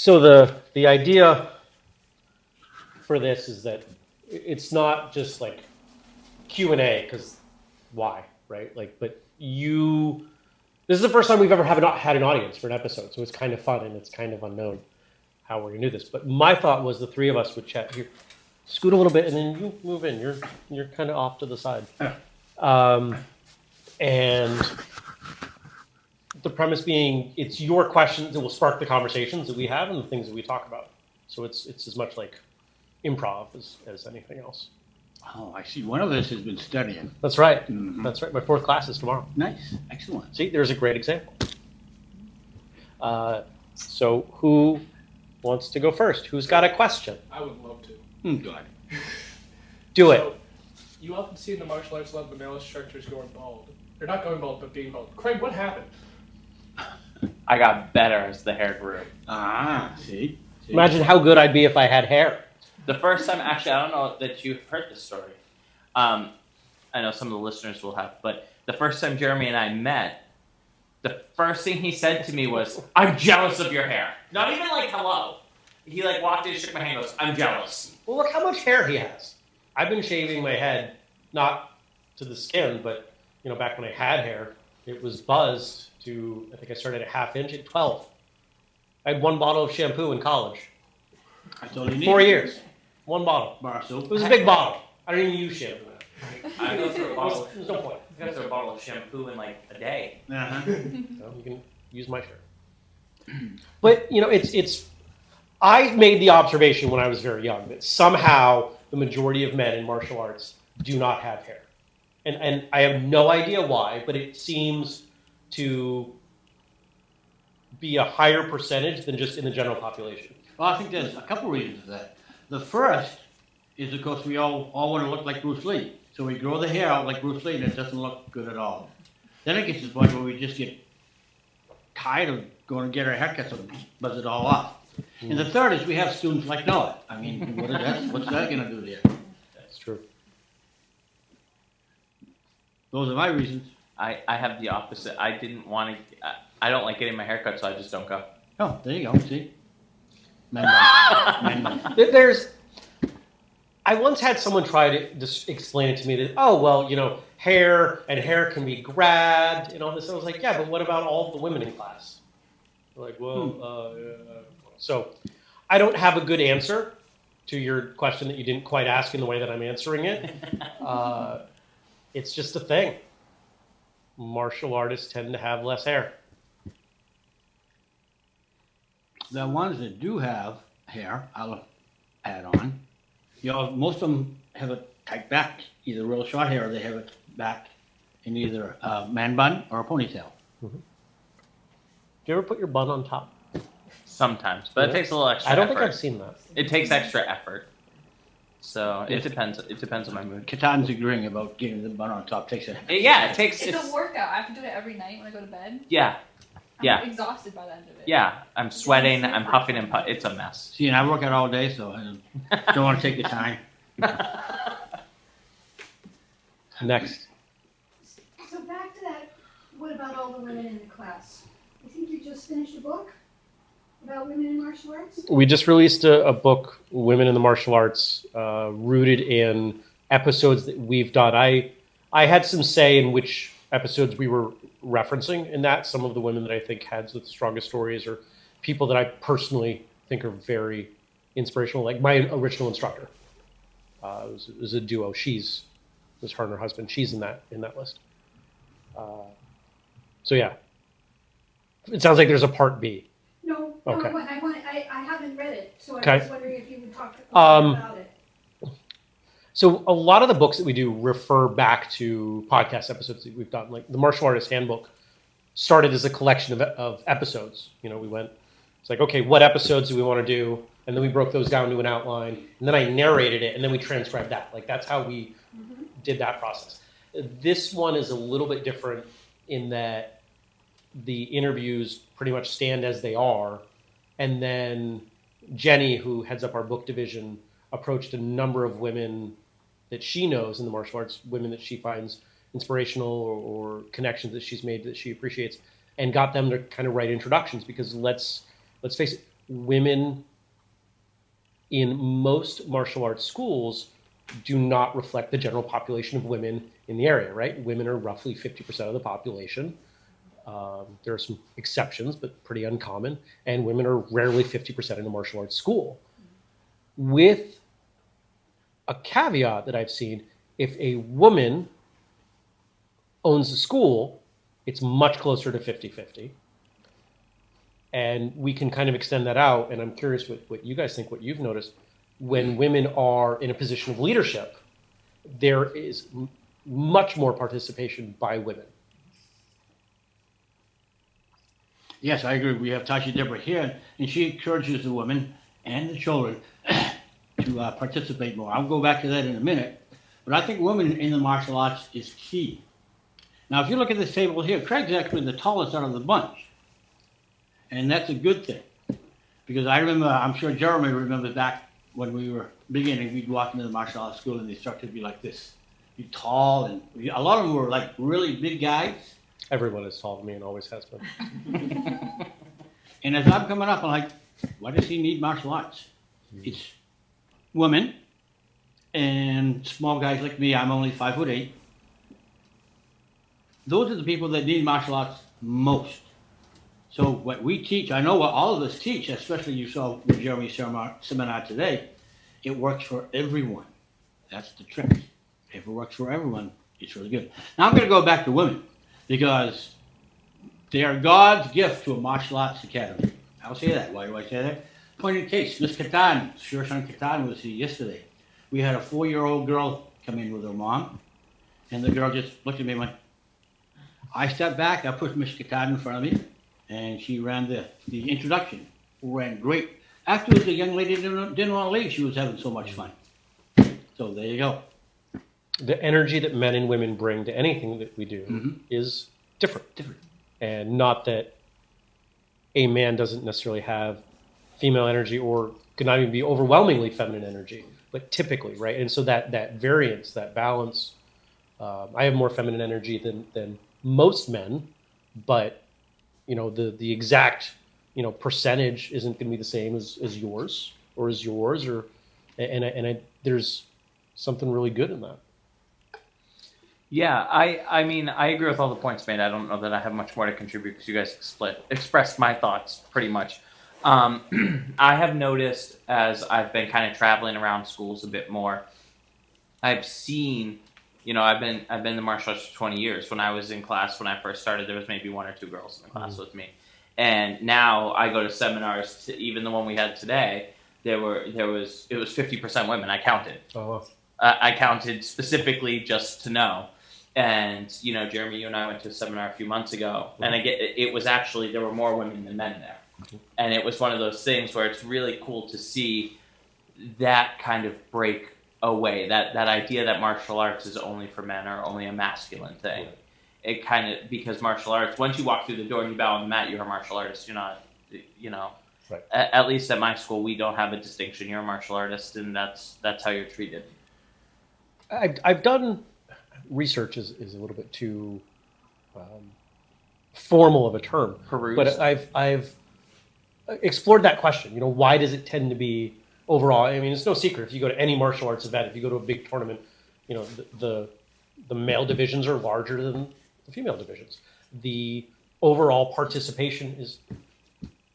So the the idea for this is that it's not just like Q and A because why, right? Like, but you. This is the first time we've ever have an, had an audience for an episode, so it's kind of fun and it's kind of unknown how we're gonna do this. But my thought was the three of us would chat here, scoot a little bit, and then you move in. You're you're kind of off to the side, um, and the premise being it's your questions that will spark the conversations that we have and the things that we talk about. So it's it's as much like improv as, as anything else. Oh, I see. One of us has been studying. That's right. Mhm. That's right. My fourth class is tomorrow. Nice, excellent. See, there's a great example. Uh, so who wants to go first? Who's got a question? I would love to. Hmm, God. Do it. You often see in the martial arts a lot of the male instructors going bald. They're not going bald, but being bald. Craig, what happened? I got better as the hair grew. Ah, see? see? Imagine how good I'd be if I had hair. The first time, actually, I don't know that you've heard this story. Um, I know some of the listeners will have, but the first time Jeremy and I met, the first thing he said to me was, "I'm jealous of your hair." Not even like hello. He like walked in, shook my hand, goes, "I'm jealous." Well, look how much hair he has. I've been shaving my head, not to the skin, but you know, back when I had hair, it was buzzed to. I think I started at half inch at twelve. I had one bottle of shampoo in college. That's all you need. Four years, one bottle. Bar soap. It was a big bottle. I don't even use shampoo. I go through a bottle. There's no point. I go through a bottle of shampoo in like a day. Uh-huh. So you can use my shirt. But you know, it's it's. I made the observation when I was very young that somehow the majority of men in martial arts do not have hair, and and I have no idea why, but it seems to be a higher percentage than just in the general population. Well, I think there's a couple reasons for that. The first is, of course, we all, all want to look like Bruce Lee. So we grow the hair out like Bruce Lee, and it doesn't look good at all. Then it gets to the point where we just get tired of going to get our haircuts and buzz it all off. And the third is we have students like Noah. I mean, what is that? What's that going to do there? That's true. Those are my reasons. I, I have the opposite. I didn't want to. I, I don't like getting my hair cut, so I just don't go. Oh, there you go. See? Men bun. Men bun. There- There's. I once had someone try to just explain it to me that, oh, well, you know, hair and hair can be grabbed and all this. I was like, yeah, but what about all the women in class? They're like, well, uh, yeah. so I don't have a good answer to your question that you didn't quite ask in the way that I'm answering it. Uh, it's just a thing. Martial artists tend to have less hair. The ones that do have hair, I'll add on. You know, most of them have it tight back, either real short hair or they have it back in either a man bun or a ponytail. Mm-hmm. Do you ever put your bun on top? Sometimes, but Yeah. it takes a little extra. I don't effort. think I've seen that. It takes extra effort. So it Yes. depends. It depends on my mood. Katan's agreeing about getting the bun on top takes It- uh, yeah, it takes. It's, It's, a workout. I have to do it every night when I go to bed. yeah, I'm Yeah. exhausted by the end of it. yeah. I'm sweating. I'm huffing and puffing. It's a mess. See, and I work out all day, so I don't want to take the time. Next. So back to that, what about all the women in the class? I think you just finished a book about women in martial arts? We just released a, a book, Women in the Martial Arts, uh, rooted in episodes that we've done. I I had some say in which episodes we were referencing in that. Some of the women that I think had the strongest stories, or people that I personally think are very inspirational. Like my original instructor, uh, it, was, it was a duo. She's it was her and her husband. She's in that in that list. Uh, so yeah, it sounds like there's a part B. No, Okay. I want, I want, I, I haven't read it, so I Okay. was wondering if you would talk Um, about it. So a lot of the books that we do refer back to podcast episodes that we've done. Like the Martial Artist Handbook started as a collection of, of episodes. You know, we went, it's like, okay, what episodes do we want to do? And then we broke those down to an outline. And then I narrated it, and then we transcribed that. Like that's how we did that process. This one is a little bit different in that the interviews pretty much stand as they are. And then Jenny, who heads up our book division, approached a number of women that she knows in the martial arts, women that she finds inspirational or, or connections that she's made that she appreciates, and got them to kind of write introductions. Because let's let's face it, women in most martial arts schools do not reflect the general population of women in the area, right? Women are roughly 50% of the population. Um, there are some exceptions, but pretty uncommon. And women are rarely 50% in a martial arts school. With a caveat that I've seen if a woman owns a school, it's much closer to 50 50. And we can kind of extend that out. And I'm curious what, what you guys think, what you've noticed. When women are in a position of leadership, there is much more participation by women. Yes, I agree. We have Tasha Deborah here, and she encourages the women and the children to uh, participate more. I'll go back to that in a minute. But I think women in the martial arts is key. Now, if you look at this table here, Craig's actually the tallest out of the bunch. And that's a good thing. Because I remember, I'm sure Jeremy remembers back when we were beginning, we'd walk into the martial arts school and the instructor would be like this. Be tall, and a lot of them were like really big guys. Everyone is tall to me and always has been. And as I'm coming up, I'm like, why does he need martial arts? Hmm. It's women and small guys like me. I'm only five foot eight. Those are the people that need martial arts most. So what we teach, I know what all of us teach, especially you saw with Jeremy's seminar, seminar today, it works for everyone. That's the trick. If it works for everyone, it's really good. Now I'm going to go back to women because they are God's gift to a martial arts academy. I'll say that. Why do I say that? Point in case, Miss Katan, Shirshan Katan was here yesterday. We had a four-year-old girl come in with her mom, and the girl just looked at me and went, I stepped back, I pushed Miss Katan in front of me, and she ran the, the introduction. Ran great. Afterwards, the young lady didn't, didn't want to leave. She was having so much fun. So there you go. The energy that men and women bring to anything that we do Mhm. is different. Different. And not that a man doesn't necessarily have female energy or could not even be overwhelmingly feminine energy, but typically, right? And so that that variance, that balance, um, I have more feminine energy than than most men, but you know the the exact you know percentage isn't going to be the same as, as yours or as yours or and I, and I, there's something really good in that. Yeah, I I mean I agree with all the points made. I don't know that I have much more to contribute because you guys split expressed my thoughts pretty much. Um, I have noticed as I've been kind of traveling around schools a bit more, I've seen, you know, I've been I've been in the martial arts for twenty years. When I was in class when I first started, there was maybe one or two girls in the class with me, and now I go to seminars. To, even the one we had today, there were there was it was fifty percent women. I counted. Oh, uh, I counted specifically just to know. And you know, Jeremy, you and I went to a seminar a few months ago, and mm-hmm. I get it, it was actually there were more women than men there, mm-hmm. and it was one of those things where it's really cool to see that kind of break away that that idea that martial arts is only for men or only a masculine thing. Right. It kind of because martial arts once you walk through the door and you bow on the mat, you're a martial artist. You're not, you know. Right. At, at least at my school, we don't have a distinction. You're a martial artist, and that's that's how you're treated. I've, I've done research is, is a little bit too um, formal of a term, Peruse. but I've I've explored that question. You know, why does it tend to be overall? I mean, it's no secret. If you go to any martial arts event, if you go to a big tournament, you know the the, the male divisions are larger than the female divisions. The overall participation is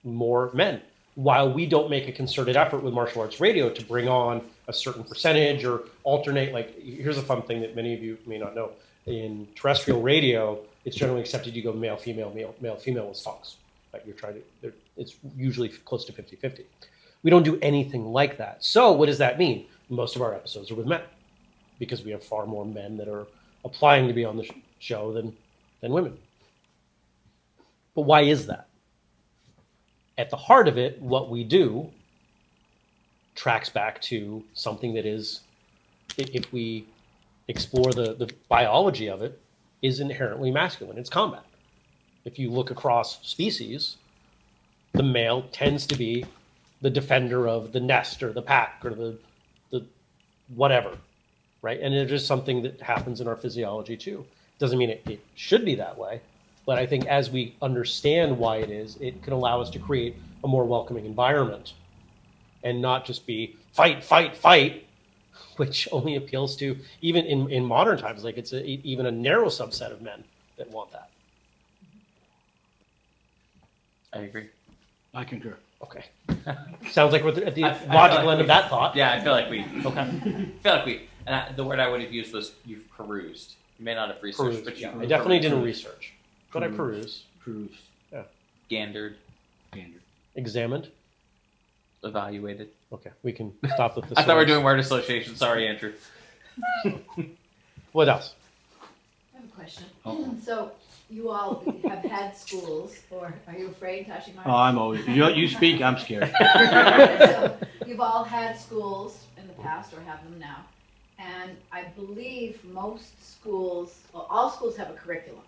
more men. While we don't make a concerted effort with martial arts radio to bring on a certain percentage or alternate, like here's a fun thing that many of you may not know. In terrestrial radio, it's generally accepted you go male, female, male, male, female with talks. Like you're trying to, it's usually close to 50 50. We don't do anything like that. So, what does that mean? Most of our episodes are with men because we have far more men that are applying to be on the show than, than women. But why is that? At the heart of it, what we do tracks back to something that is, if we explore the, the biology of it, is inherently masculine. It's combat. If you look across species, the male tends to be the defender of the nest or the pack or the, the whatever, right? And it is something that happens in our physiology too. Doesn't mean it, it should be that way, but I think as we understand why it is, it can allow us to create a more welcoming environment and not just be fight, fight, fight, which only appeals to even in, in modern times, like it's a, even a narrow subset of men that want that. I agree. I concur. Okay. Sounds like we're at the I- I logical like end of that thought. Yeah, I feel like we. Okay. I feel like we. And I, the word I would have used was you've perused. You may not have researched, Perused, but you. yeah. I definitely didn't perused, research, but I Perused. peruse, Cruise. Gandered, Standard. examined. Evaluated. Okay, we can stop with this. I thought we were doing word association. Sorry, Andrew. What else? I have a question. Uh-oh. So you all have had schools, or are you afraid touching my? Oh, I'm always, you, you speak, I'm scared. So You've all had schools in the past or have them now. And I believe most schools, well, all schools have a curriculum.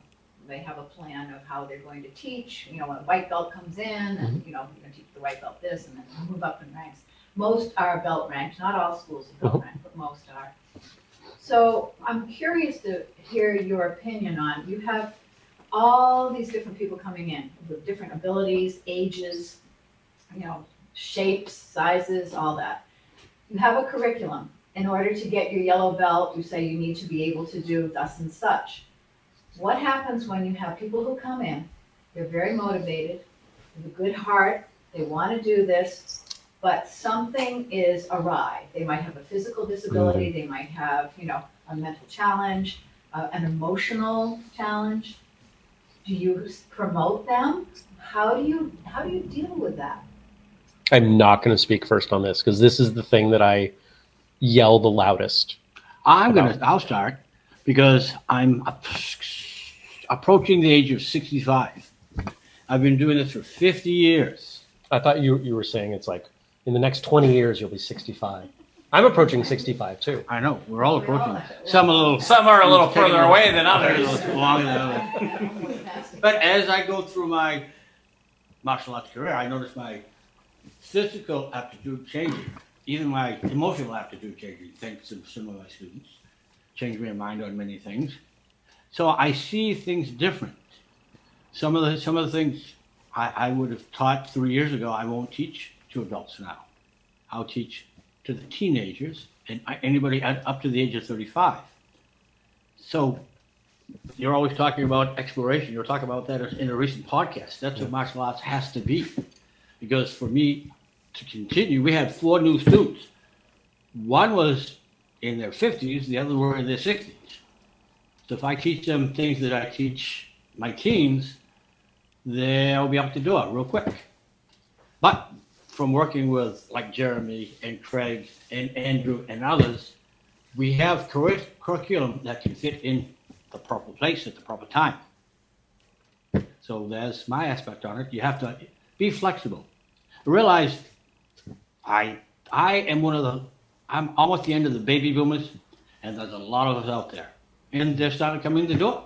They have a plan of how they're going to teach, you know, when a white belt comes in and, mm-hmm. you know, you're gonna teach the white belt this and then move up in ranks. Most are belt ranked, not all schools are belt uh-huh. ranked, but most are. So I'm curious to hear your opinion on, you have all these different people coming in with different abilities, ages, you know, shapes, sizes, all that. You have a curriculum. In order to get your yellow belt, you say you need to be able to do thus and such. What happens when you have people who come in, they're very motivated, with a good heart, they want to do this, but something is awry. They might have a physical disability, they might have, you know, a mental challenge, uh, an emotional challenge. Do you promote them? How do you, how do you deal with that? I'm not going to speak first on this because this is the thing that I yell the loudest. I'm gonna, I'll start, because I'm ap- approaching the age of sixty-five. I've been doing this for fifty years. I thought you you were saying it's like in the next 20 years you'll be 65. I'm approaching 65 too. I know, we're all approaching. Some a little. Some are a little further away than others. Than others. But as I go through my martial arts career, I notice my physical aptitude changing, even my emotional aptitude changing, thanks to some of my students. Changed my mind on many things. So I see things different. Some of the some of the things I, I would have taught three years ago, I won't teach to adults now. I'll teach to the teenagers and anybody up to the age of 35. So you're always talking about exploration. You're talking about that in a recent podcast. That's what martial arts has to be. Because for me to continue, we had four new students. One was in their 50s, the other were in their 60s. So if I teach them things that I teach my teens, they'll be out the door real quick. But from working with like Jeremy and Craig and Andrew and others, we have curri- curriculum that can fit in the proper place at the proper time. So there's my aspect on it. You have to be flexible. Realize I I am one of the I'm almost the end of the baby boomers, and there's a lot of us out there, and they're starting to come in the door.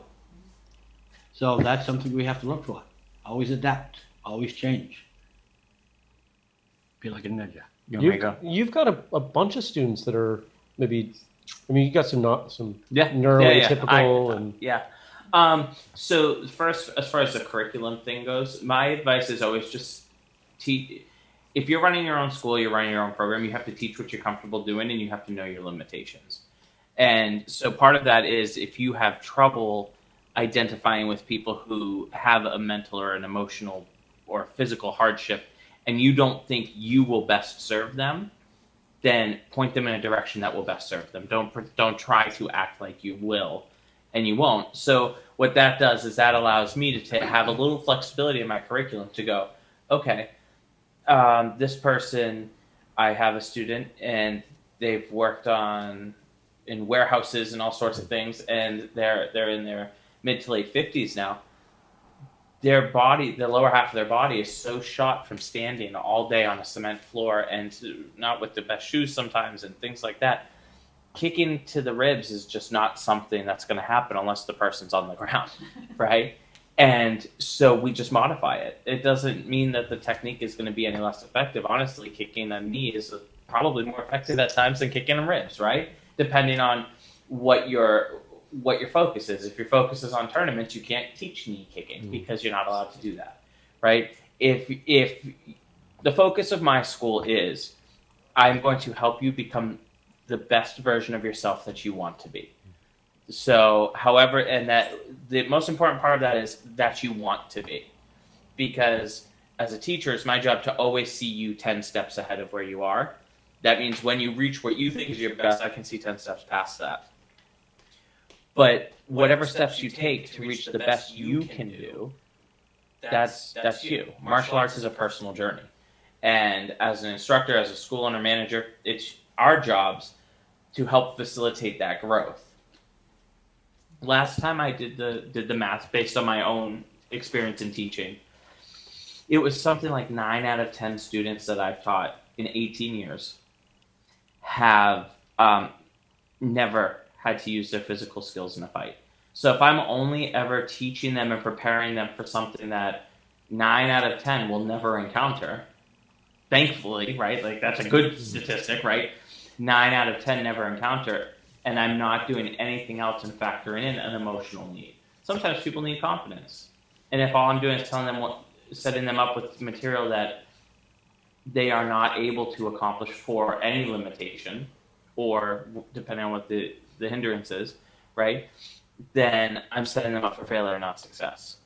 So that's something we have to look for. Always adapt. Always change. Be like a ninja. There You, go? you've got a, a bunch of students that are maybe, I mean, you got some not some Yeah. neuroatypical I- and Yeah. Um, so first, as far as the curriculum thing goes, my advice is always just teach. If you're running your own school, you're running your own program. You have to teach what you're comfortable doing, and you have to know your limitations. And so part of that is if you have trouble identifying with people who have a mental or an emotional or physical hardship, and you don't think you will best serve them, then point them in a direction that will best serve them. Don't don't try to act like you will, and you won't. So what that does is that allows me to have a little flexibility in my curriculum to go, okay, um, this person, I have a student and they've worked on in warehouses and all sorts of things, and they're they're in their mid to late fifties now. Their body, the lower half of their body, is so shot from standing all day on a cement floor and not with the best shoes sometimes and things like that. Kicking to the ribs is just not something that's going to happen unless the person's on the ground, right? And so we just modify it. It doesn't mean that the technique is going to be any less effective. Honestly, kicking a knee is probably more effective at times than kicking a ribs, right? Depending on what your what your focus is. If your focus is on tournaments, you can't teach knee kicking Mm. because you're not allowed to do that, right? If if the focus of my school is I'm going to help you become the best version of yourself that you want to be. So, however, and that the most important part of that is that you want to be. Because as a teacher, it's my job to always see you 10 steps ahead of where you are. That means when you reach what you think is your best, I can see 10 steps past that. But whatever steps you take to reach the best you can do, that's that's you. Martial arts is a personal journey. And as an instructor, as a school owner manager, it's our jobs to help facilitate that growth. Last time I did the did the math based on my own experience in teaching, it was something like nine out of ten students that I've taught in 18 years have um, never had to use their physical skills in a fight. So if I'm only ever teaching them and preparing them for something that nine out of ten will never encounter, thankfully, right? Like that's a good statistic, right? Nine out of ten never encounter, and I'm not doing anything else and factoring in an emotional need. Sometimes people need confidence, and if all I'm doing is telling them what, setting them up with material that they are not able to accomplish for any limitation, or depending on what the the hindrance is, right? Then I'm setting them up for failure, not success.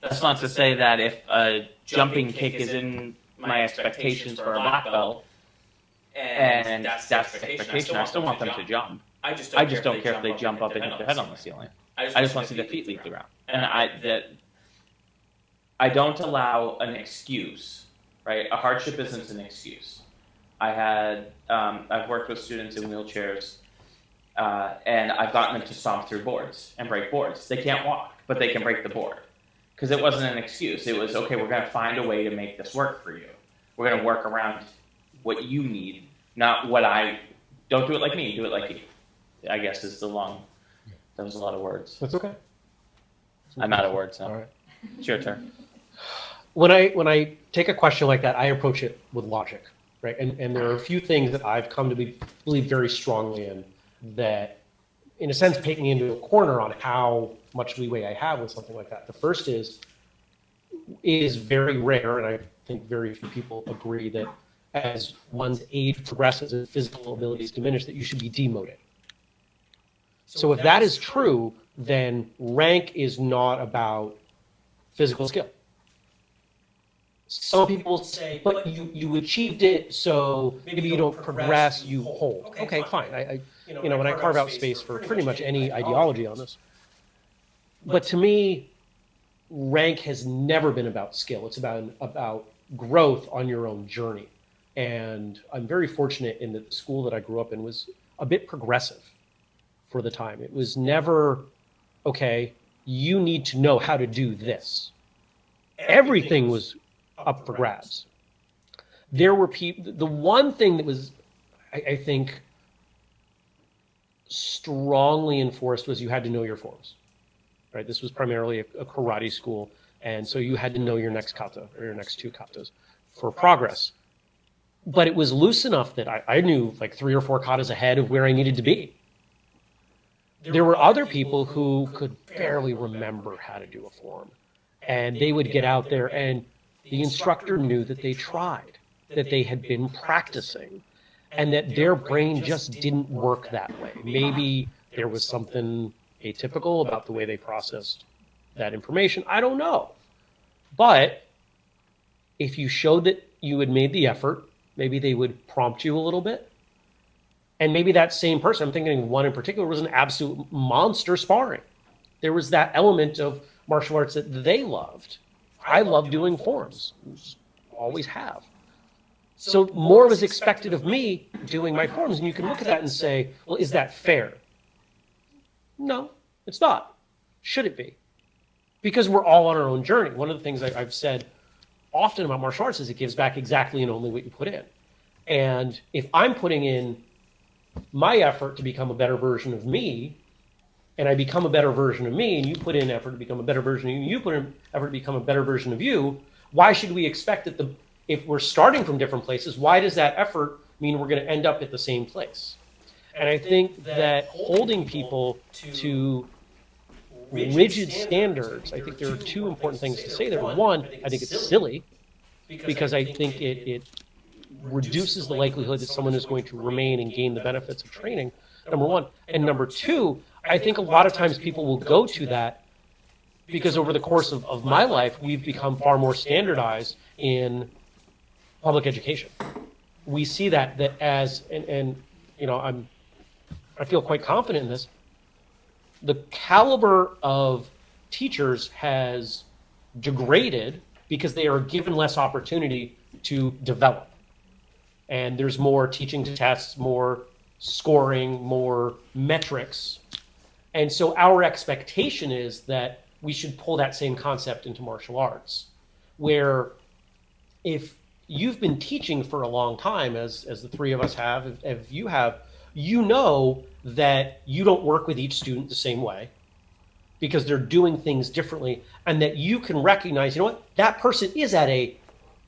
That's not to say that if a jumping kick is in my expectations for a black belt, and that's the expectation, I still want them to jump. I just I just don't care if they jump up and hit their head on the ceiling. I just want to see their feet leap the ground. And I that I don't allow an excuse, right? A hardship isn't an excuse. I had um, I've worked with students in wheelchairs, uh, and I've gotten them to stomp through boards and break boards. They can't walk, but they can break the board because it wasn't an excuse. It was okay. We're going to find a way to make this work for you. We're going to work around what you need, not what I. Don't do it like me. Do it like you. I guess is the long. That was a lot of words. That's okay. I'm out of words now. All right. It's your turn. when I when I take a question like that, I approach it with logic, right? And and there are a few things that I've come to be, believe very strongly in that, in a sense, paint me into a corner on how much leeway I have with something like that. The first is it is very rare, and I think very few people agree that as one's age progresses and physical abilities diminish, that you should be demoted. So if that is true, then rank is not about physical skill. Some people say, but you, you achieved it, so maybe you don't progress, you hold. Okay, fine. I, I, you know, when I carve out space for pretty much any ideology on this. But to me, rank has never been about skill. It's about about growth on your own journey. And I'm very fortunate in that the school that I grew up in was a bit progressive for the time. It was never, okay, you need to know how to do this. Everything was up for grabs. There were people, the one thing that was, I, I think, strongly enforced was you had to know your forms. Right? This was primarily a, a karate school, and so you had to know your next kata or your next two katas for progress. But it was loose enough that I, I knew like three or four katas ahead of where I needed to be. There were other people who could barely remember how to do a form, and they would get out there, and the instructor knew that they tried, that they had been practicing, and that their brain just didn't work that way. Maybe there was something atypical about the way they processed that information. I don't know. But if you showed that you had made the effort, maybe they would prompt you a little bit. And maybe that same person, I'm thinking one in particular, was an absolute monster sparring. There was that element of martial arts that they loved. I love doing forms, always have. So more was expected of me doing my forms. And you can look at that and say, well, is that fair? No, it's not. Should it be? Because we're all on our own journey. One of the things I, I've said often about martial arts is it gives back exactly and only what you put in. And if I'm putting in my effort to become a better version of me, and I become a better version of me, and you put in effort to become a better version of you, and you put in effort to become a better version of you, why should we expect that the if we're starting from different places, why does that effort mean we're going to end up at the same place? And I think that holding people to rigid standards, I think there are two important things to say there. One, I think it's silly because I think it, it reduces the likelihood that someone is going to remain and gain the benefits of training, number one. And number two, I think a lot of times people will go to that because over the course of, of my life, we've become far more standardized in public education. We see that that as and, and you know I'm I feel quite confident in this. The caliber of teachers has degraded because they are given less opportunity to develop. And there's more teaching to tests, more scoring, more metrics. And so our expectation is that we should pull that same concept into martial arts, where if you've been teaching for a long time, as, as the three of us have, if, if you have, you know that you don't work with each student the same way because they're doing things differently and that you can recognize you know what that person is at a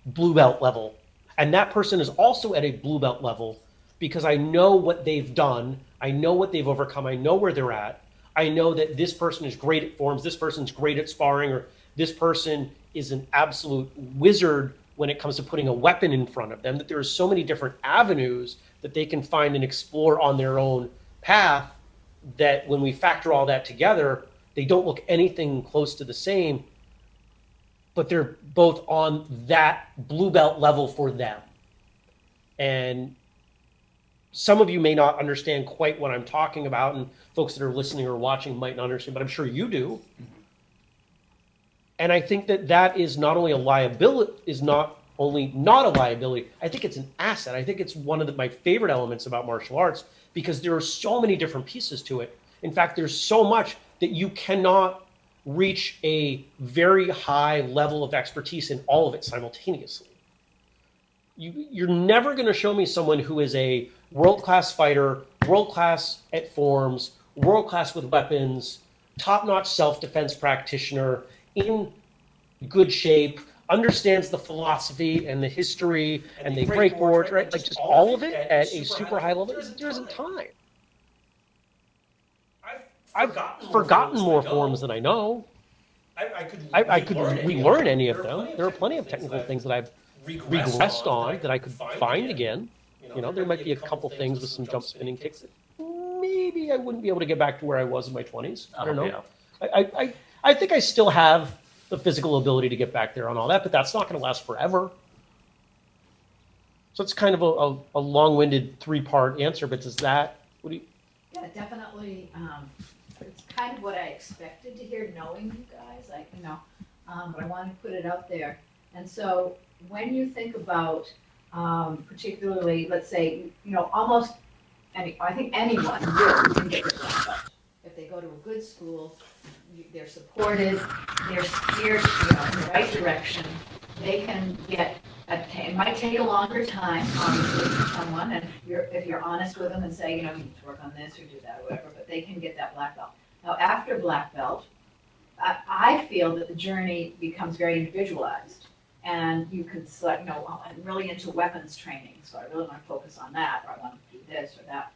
blue belt level and that person is also at a blue belt level because i know what they've done i know what they've overcome i know where they're at i know that this person is great at forms this person's great at sparring or this person is an absolute wizard when it comes to putting a weapon in front of them that there are so many different avenues that they can find and explore on their own path that when we factor all that together they don't look anything close to the same, but they're both on that blue belt level for them. And some of you may not understand quite what I'm talking about, and folks that are listening or watching might not understand, but I'm sure you do. And I think that that is not only a liability, is not only not a liability, I think it's an asset. I think it's one of the, my favorite elements about martial arts because there are so many different pieces to it. In fact, there's so much that you cannot reach a very high level of expertise in all of it simultaneously. You, you're never going to show me someone who is a world class fighter, world class at forms, world class with weapons, top notch self defense practitioner, in good shape, understands the philosophy and the history and the breakboard, right? Like just all of it at a super high level. There isn't time. I've forgotten more forms than I know. I, I could, I, I could relearn any relearn of any them. of them. There are plenty of technical things that I've regressed on that I could find again. You know, there might be a couple things with some jump spinning kicks that maybe I wouldn't be able to get back to where I was in my 20s. I don't know. I, I, I, I think I still have the physical ability to get back there on all that, but that's not going to last forever. So it's kind of a, a, a long-winded three-part answer, but does that, what do you, Yeah, definitely, um, it's kind of what I expected to hear, knowing you guys, like, you know, um, but I want to put it out there. And so, when you think about, um, particularly, let's say, you know, almost any, I think anyone really can get belt. If they go to a good school, they're supported, they're steered, you know, in the right direction, they can get, a- it might take a longer time, obviously, for someone, and you're, if you're honest with them and say, you know, you need to work on this or do that or whatever, but they can get that black belt. Now, after black belt, I, I feel that the journey becomes very individualized. And you could select, you know, I'm really into weapons training, so I really want to focus on that, or I want to do this or that.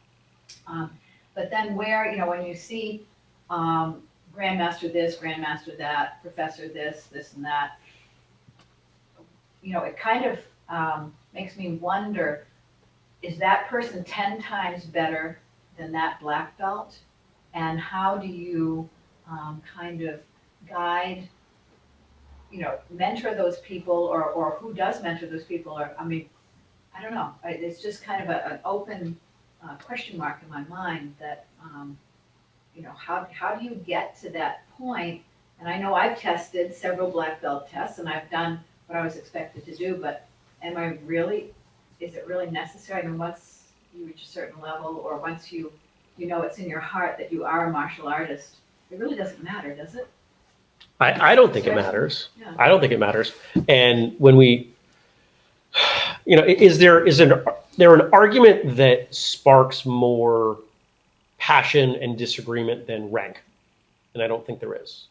Um, but then where, you know, when you see, um, grandmaster this, grandmaster that, professor this, this and that, you know, it kind of, um, makes me wonder, is that person ten times better than that black belt? And how do you, um, kind of guide, you know, mentor those people, or, or who does mentor those people, or, I mean, I don't know, it's just kind of a, an open, uh, question mark in my mind that, um, you know, how, how do you get to that point? And I know I've tested several black belt tests, and I've done what I was expected to do, but am I really, is it really necessary? I mean, once you reach a certain level, or once you, you know it's in your heart that you are a martial artist, it really doesn't matter, does it? I, I don't think it matters. Yeah. I don't think it matters. And when we, you know, is there is an there an argument that sparks more passion and disagreement than rank? And I don't think there is.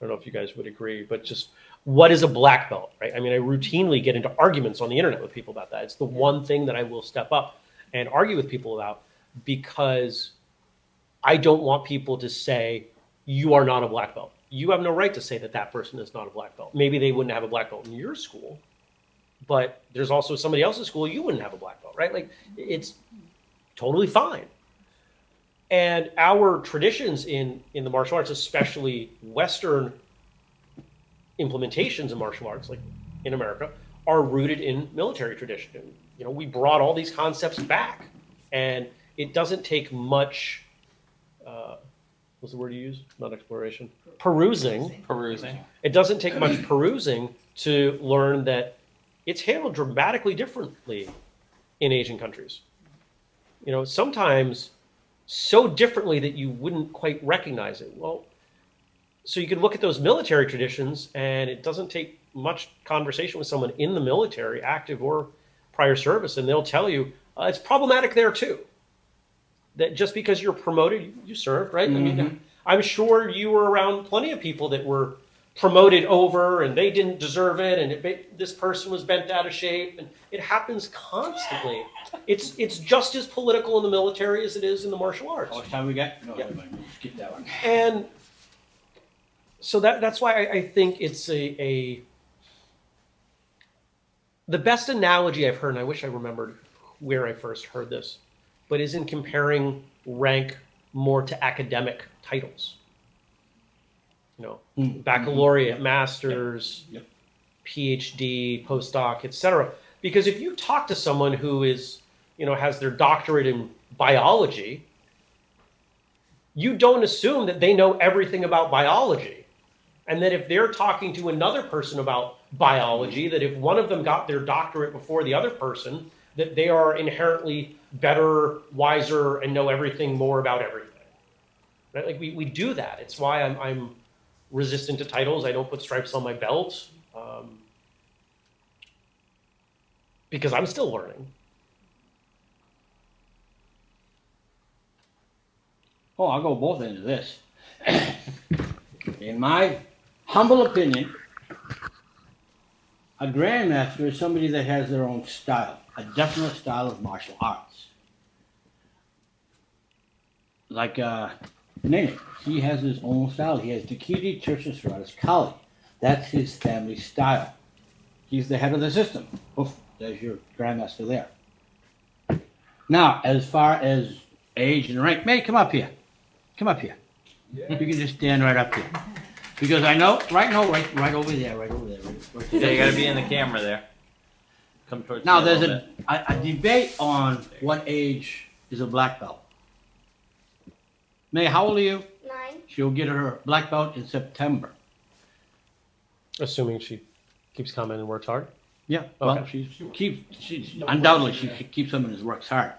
I don't know if you guys would agree, but just what is a black belt, right? I mean, I routinely get into arguments on the internet with people about that. It's the one thing that I will step up and argue with people about because I don't want people to say you are not a black belt. You have no right to say that that person is not a black belt. Maybe they wouldn't have a black belt in your school, but there's also somebody else's school you wouldn't have a black belt, right? Like it's totally fine. And our traditions in in the martial arts, especially Western implementations of martial arts, like in America, are rooted in military tradition. And, you know, we brought all these concepts back, and it doesn't take much. Uh, what's the word you use? Not exploration. Perusing. Perusing. It doesn't take much perusing to learn that it's handled dramatically differently in Asian countries. You know, sometimes so differently that you wouldn't quite recognize it. Well, so you can look at those military traditions, and it doesn't take much conversation with someone in the military, active or prior service, and they'll tell you uh, it's problematic there too. That just because you're promoted, you, you served, right? I mean, mm-hmm. I'm sure you were around plenty of people that were promoted over and they didn't deserve it, and it, this person was bent out of shape, and it happens constantly. It's it's just as political in the military as it is in the martial arts. How much time we got? No, Yeah. never mind. skip that one. And so that that's why I, I think it's a, a the best analogy I've heard, and I wish I remembered where I first heard this, but is in comparing rank more to academic titles. You know, Mm. baccalaureate, masters, Yep. PhD, postdoc, etc. Because if you talk to someone who is, you know, has their doctorate in biology, you don't assume that they know everything about biology. And that if they're talking to another person about biology, that if one of them got their doctorate before the other person, that they are inherently better, wiser, and know everything more about everything. Right? Like we, we do that. It's why I'm, I'm resistant to titles. I don't put stripes on my belt. Um, because I'm still learning. Oh, I'll go both ends of this. In my humble opinion, a grandmaster is somebody that has their own style, a definite style of martial arts. Like uh, Nene, he has his own style. He has Dekiti Tirsia Siradas Kali. That's his family style. He's the head of the system. Oof, there's your grandmaster there. Now, as far as age and rank, May, come up here. Come up here. Yeah. You can just stand right up here. Because I know, right now, right, right over there, right over there. Right, right Yeah, you gotta be in the camera there. Come towards Now, me there's a, a, a debate on what age is a black belt. May, how old are you? Nine. She'll get her black belt in September. Assuming she keeps coming and works hard. Yeah, well, Okay. she keeps, she, undoubtedly, she keeps him and his works hard.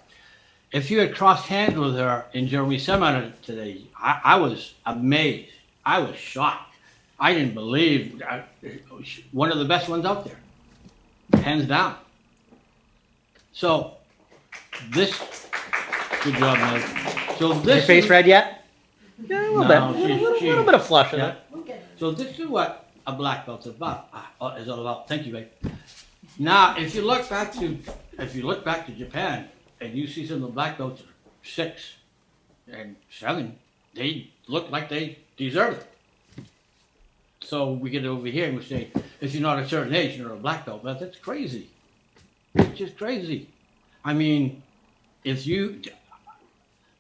If you had crossed hands with her in Jeremy seminar today, I, I was amazed. I was shocked. I didn't believe, I, one of the best ones out there, hands down. So, this, good job, man. So Your this. face is- red yet? Yeah, a little No, bit. A little, little bit of flush in Yeah. it. We'll get it. So this is what a black belt's about. Uh, is all about. Thank you, babe. Now, if you look back to, if you look back to Japan, and you see some of the black belts six and seven, they look like they deserve it. So we get over here and we say, if you're not a certain age, you're a black belt. But that's crazy. It's just crazy. I mean, if you,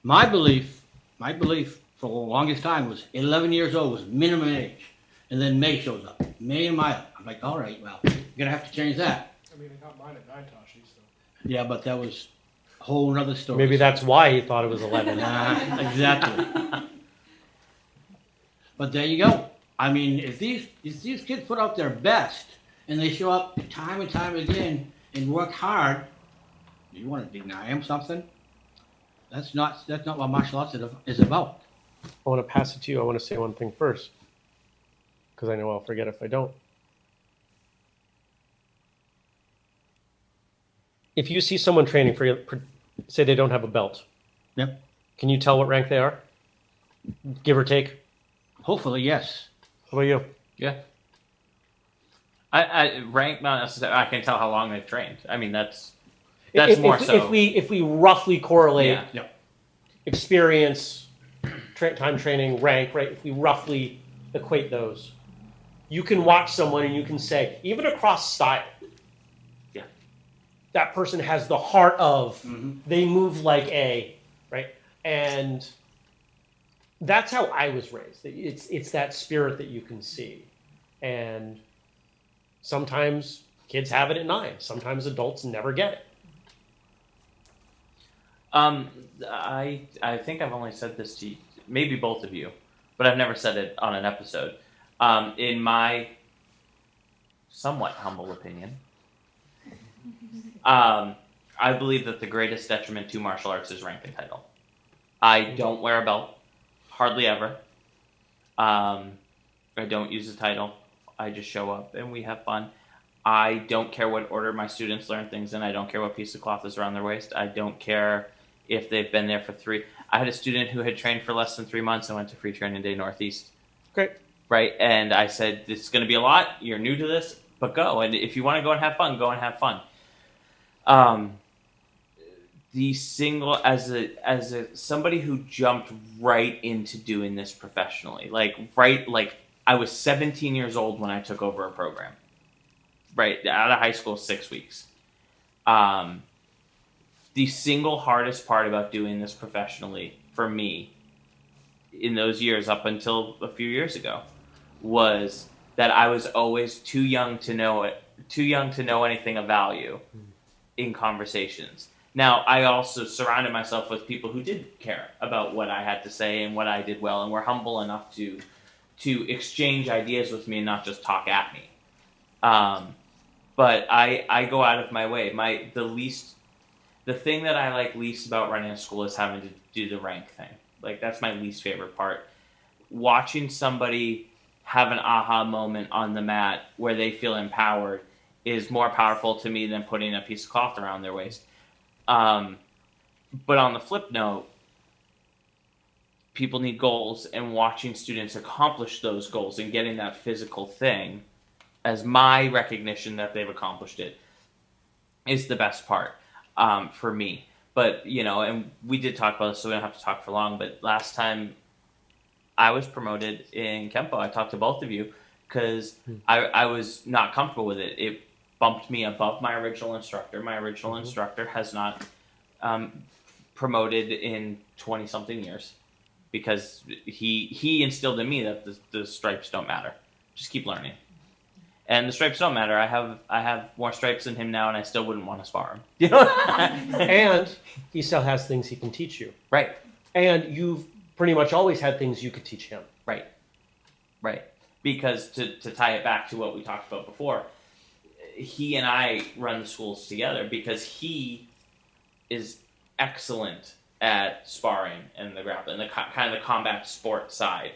my belief, my belief for the longest time was 11 years old was minimum age. And then May shows up. May and Maya. I'm like, all right, well, you're going to have to change that. I mean, I got mine at nine, Tashi, so. Yeah, but that was a whole nother story. Maybe that's why he thought it was 11. Nah, exactly. but there you go. I mean, if these if these kids put out their best and they show up time and time again and work hard, you want to deny them something? That's not that's not what martial arts is- is about. I want to pass it to you. I want to say one thing first because I know I'll forget if I don't. If you see someone training for, for say they don't have a belt, Yep. can you tell what rank they are? Give or take. Hopefully, yes. How about you? Yeah. I, I rank not necessarily. I can tell how long they've trained. I mean, that's that's if, more if, so. if we if we roughly correlate yeah. experience, tra- time training, rank, right? If we roughly equate those, you can watch someone and you can say, even across style, Yeah. that person has the heart of Mhm. they move like a right and that's how i was raised. It's it's that spirit that you can see. And sometimes kids have it at nine. Sometimes adults never get it. Um, I I think I've only said this to you, maybe both of you, but I've never said it on an episode. Um, in my somewhat humble opinion, um, I believe that the greatest detriment to martial arts is rank and title. I don't wear a belt, hardly ever. Um, I don't use a title. I just show up and we have fun. I don't care what order my students learn things in. I don't care what piece of cloth is around their waist. I don't care if they've been there for three. I had a student who had trained for less than three months and went to Free Training Day Northeast. Great. Right, and I said, "This is going to be a lot. You're new to this, but go. And if you want to go and have fun, go and have fun." Um, the single as a as a somebody who jumped right into doing this professionally, like right, like I was 17 years old when I took over a program. Right out of high school, six weeks. Um, the single hardest part about doing this professionally for me in those years up until a few years ago was that I was always too young to know it, too young to know anything of value in conversations. Now, I also surrounded myself with people who did care about what I had to say and what I did well, and were humble enough to to exchange ideas with me and not just talk at me. Um, but I I go out of my way. My the least the thing that I like least about running a school is having to do the rank thing. Like that's my least favorite part. Watching somebody have an aha moment on the mat where they feel empowered is more powerful to me than putting a piece of cloth around their waist. Um, but on the flip note, people need goals, and watching students accomplish those goals and getting that physical thing as my recognition that they've accomplished it is the best part um, for me. But you know, and we did talk about this, so we don't have to talk for long. But last time I was promoted in Kempo, I talked to both of you because I, I was not comfortable with it. It bumped me above my original instructor. My original instructor has not um, promoted in twenty something years because he he instilled in me that the, the stripes don't matter. Just keep learning. And the stripes don't matter. I have I have more stripes than him now, and I still wouldn't want to spar him. You know? and he still has things he can teach you right, and you've pretty much always had things you could teach him right, right. Because to to tie it back to what we talked about before, he and I run the schools together because he is excellent at sparring and the grappling, the co- kind of the combat sport side.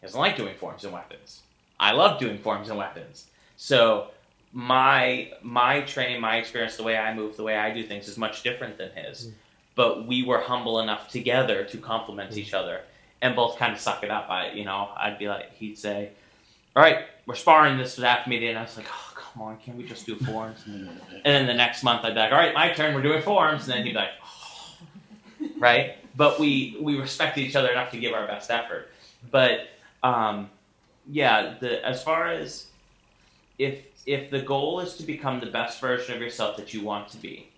He doesn't like doing forms and weapons. I love doing forms and weapons. So my my training, my experience, the way I move, the way I do things is much different than his. Mm. But we were humble enough together to complement mm. each other and both kind of suck it up. I you know, I'd be like he'd say, All right, we're sparring this after meeting and I was like, Oh come on, can't we just do forms? and then the next month I'd be like, All right, my turn, we're doing forms and then he'd be like, oh. right? But we we respected each other enough to give our best effort. But um yeah, the as far as if if the goal is to become the best version of yourself that you want to be,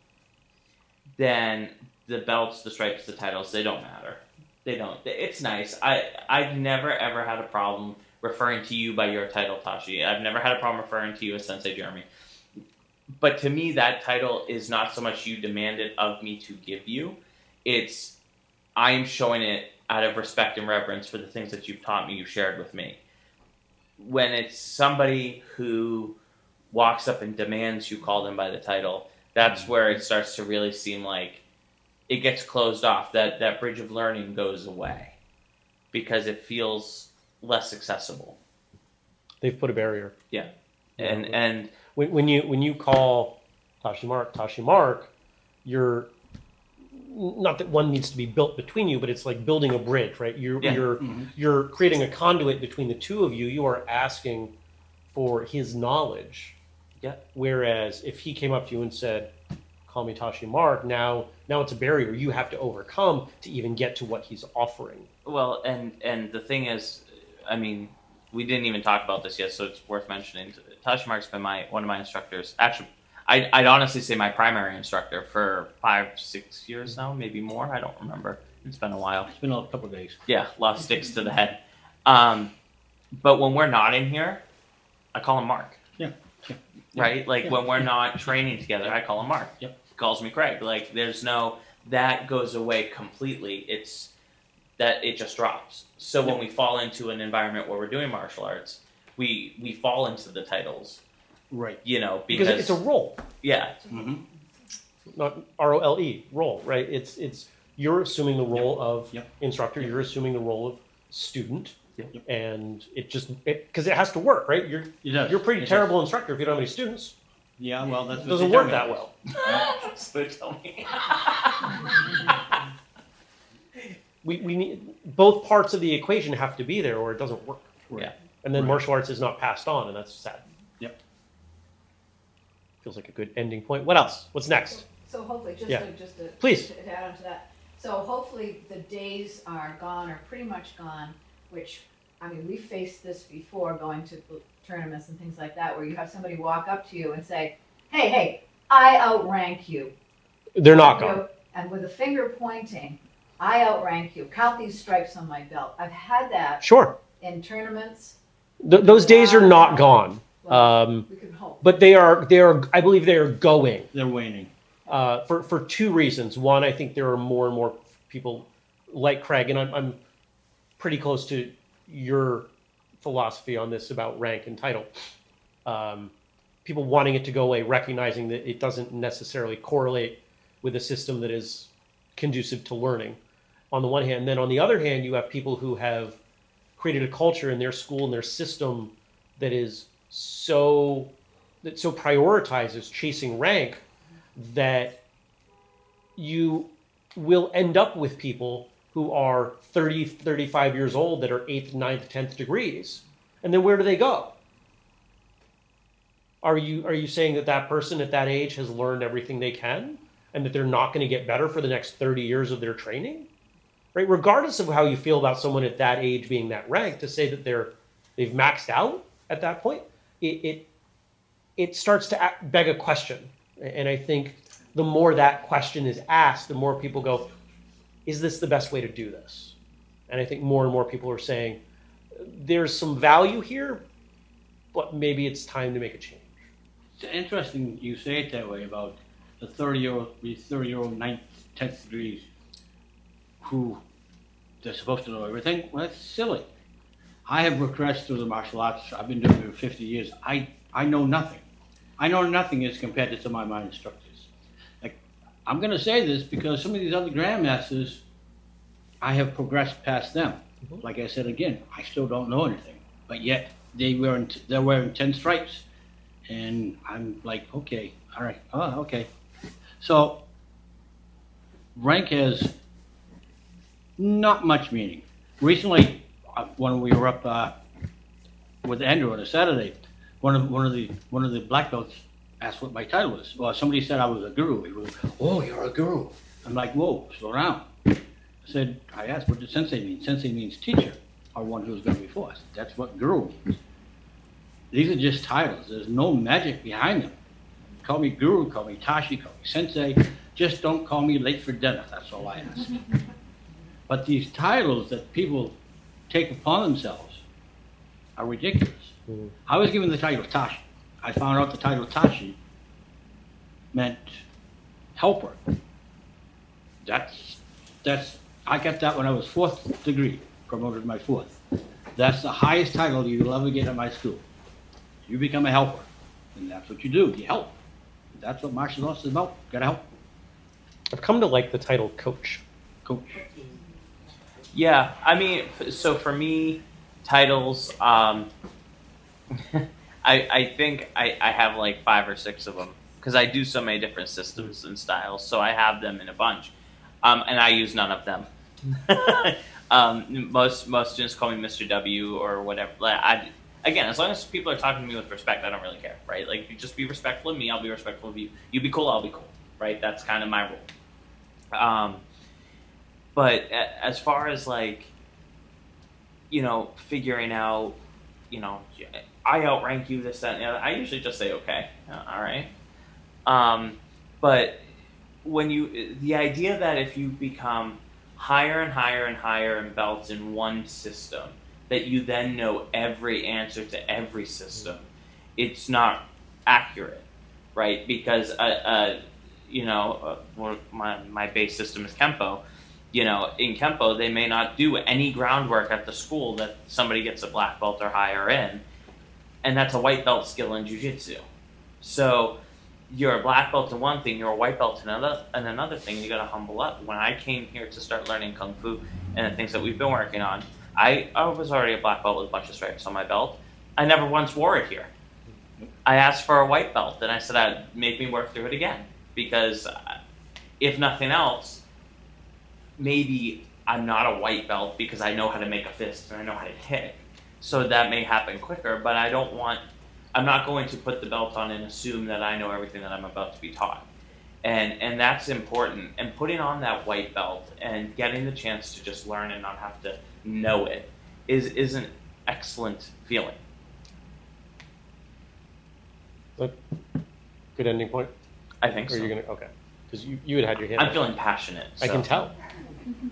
then the belts, the stripes, the titles, they don't matter. They don't. It's nice. I I've never ever had a problem referring to you by your title, Tashi. I've never had a problem referring to you as Sensei Jeremy. But to me, that title is not so much you demanded of me to give you. It's I am showing it out of respect and reverence for the things that you've taught me, you've shared with me when it's somebody who walks up and demands you call them by the title, that's mm-hmm. where it starts to really seem like it gets closed off. That that bridge of learning goes away because it feels less accessible. they've put a barrier Yeah, And and when, when you when you call Tashi Mark Tashi Mark, you're not that one needs to be built between you, but it's like building a bridge, right? You're Yeah. you're Mhm. you're creating a conduit between the two of you. You are asking for his knowledge. Yeah. Whereas if he came up to you and said, "Call me Tashi Mark," now now it's a barrier you have to overcome to even get to what he's offering. well and and the thing is, I mean, we didn't even talk about this yet, so it's worth mentioning. Tashi Mark's been my one of my instructors. Actually, I'd, I'd honestly say my primary instructor for five, six years now, maybe more. I don't remember. It's been a while. It's been a couple of days. Yeah, a lot of sticks to the head. Um, but when we're not in here, I call him Mark. Yeah, yeah, Right? Like yeah, when we're not training together, I call him Mark. Yep. He calls me Craig. Like there's no that goes away completely. It's that it just drops. So when we fall into an environment where we're doing martial arts, we we fall into the titles, Right. you know, because because, it's a role, yeah, Mm-hmm. not R O L E role, right? It's it's you're assuming the role of Yep. instructor, Yep. you're assuming the role of student, Yep. and it just because it, has to work, right? You're It does. you're a pretty It does. terrible instructor if you don't have any students. Yeah, well, that doesn't work that well. so tell me. We, we need both parts of the equation have to be there, or it doesn't work. Right. Yeah. And then Right. martial arts is not passed on, and that's sad. Yep. Feels like a good ending point. What else? What's next? So hopefully, just Yeah. to, just to. Please. To add on to that, so hopefully the days are gone or pretty much gone, which, I mean, we faced this before, going to tournaments and things like that, where you have somebody walk up to you and say, hey, hey, I outrank you. They're not You gone. know, And with a finger pointing, I outrank you, count these stripes on my belt. I've had that Sure. in tournaments, Th- those days are not gone. well, Um, we can hope. but they are they are I believe they are going They're waning. uh, for for two reasons. One, I think there are more and more people like Craig, and I'm, I'm pretty close to your philosophy on this about rank and title. Um, people wanting it to go away, recognizing that it doesn't necessarily correlate with a system that is conducive to learning. On the one hand, then on the other hand, you have people who have created a culture in their school and their system that is so that so prioritizes chasing rank that you will end up with people who are 30 35 years old that are 8th 9th 10th degrees. And then where do they go? Are you are you saying that that person at that age has learned everything they can and that they're not going to get better for the next 30 years of their training right? Regardless of how you feel about someone at that age being that rank to say that they're they've maxed out at that point it it, it starts to a- beg a question. And i think the more that question is asked the more people go is this the best way to do this? And i think more and more people are saying there's some value here but maybe it's time to make a change. It's interesting you say it that way about the 30 year old, the 30 year old ninth, 10th degrees who they're supposed to know everything. Well, that's silly. I have progressed through the martial arts. I've been doing it for 50 years. I, I know nothing. I know nothing as compared to some of my instructors. Like, I'm going to say this because some of these other grandmasters, I have progressed past them. Mhm. Like I said again, I still don't know anything, but yet they wearing they're wearing 10 stripes and I'm like, okay, all right, oh, okay. So rank has not much meaning. Recently, uh, when we were up uh, with Andrew on a Saturday, one of one of the one of the black belts asked what my title was. Well, somebody said I was a guru. He was, oh, you're a guru. I'm like, whoa, slow down. I said, I asked, what does sensei mean? Sensei means teacher, or one who's going gone before us. That's what guru means. These are just titles. There's no magic behind them. Call me guru, call me tashi, call me sensei. Just don't call me late for dinner. That's all I ask. but these titles that people take upon themselves are ridiculous. Mhm. I was given the title Tashi. I found out the title Tashi meant helper. That's that's I got that when I was fourth degree, promoted my fourth. That's the highest title you'll ever get at my school. You become a helper, and that's what you do. You help. That's what martial arts is about. Gotta help, i've come to like the title coach coach. Yeah, I mean, so for me, titles, um, I I think I, I have like five or six of them because I do so many different systems and styles, so I have them in a bunch, um, and I use none of them. um, most most students call me Mr. W or whatever. Like, I again, as long as people are talking to me with respect, I don't really care, right? Like, you just be respectful of me, I'll be respectful of you. You be cool, I'll be cool, right? That's kind of my rule. Um, but as far as like you know figuring out you know i outrank you this that and the other i usually just say okay uh, all right Um, but when you, the idea that if you become higher and higher and higher in belts in one system, that you then know every answer to every system, it's not accurate, right? Because uh, uh, you know, uh, my my base system is Kempo. You know, in Kempo, they may not do any groundwork at the school that somebody gets a black belt or higher in, and that's a white belt skill in jujitsu. So you're a black belt in one thing, you're a white belt in another, and another thing. You got to humble up. When I came here to start learning kung fu and the things that we've been working on, I, I was already a black belt with a bunch of stripes on my belt. I never once wore it here. I asked for a white belt, and I said I'd make me work through it again because, uh, if nothing else, maybe I'm not a white belt because I know how to make a fist and I know how to kick. So that may happen quicker, but I don't want. I'm not going to put the belt on and assume that I know everything that I'm about to be taught. And and that's important. And putting on that white belt and getting the chance to just learn and not have to know it is is an excellent feeling. Good ending point. I think Or so. you're gonna okay? Because you, you had had your hand. I'm feeling passionate. I can tell.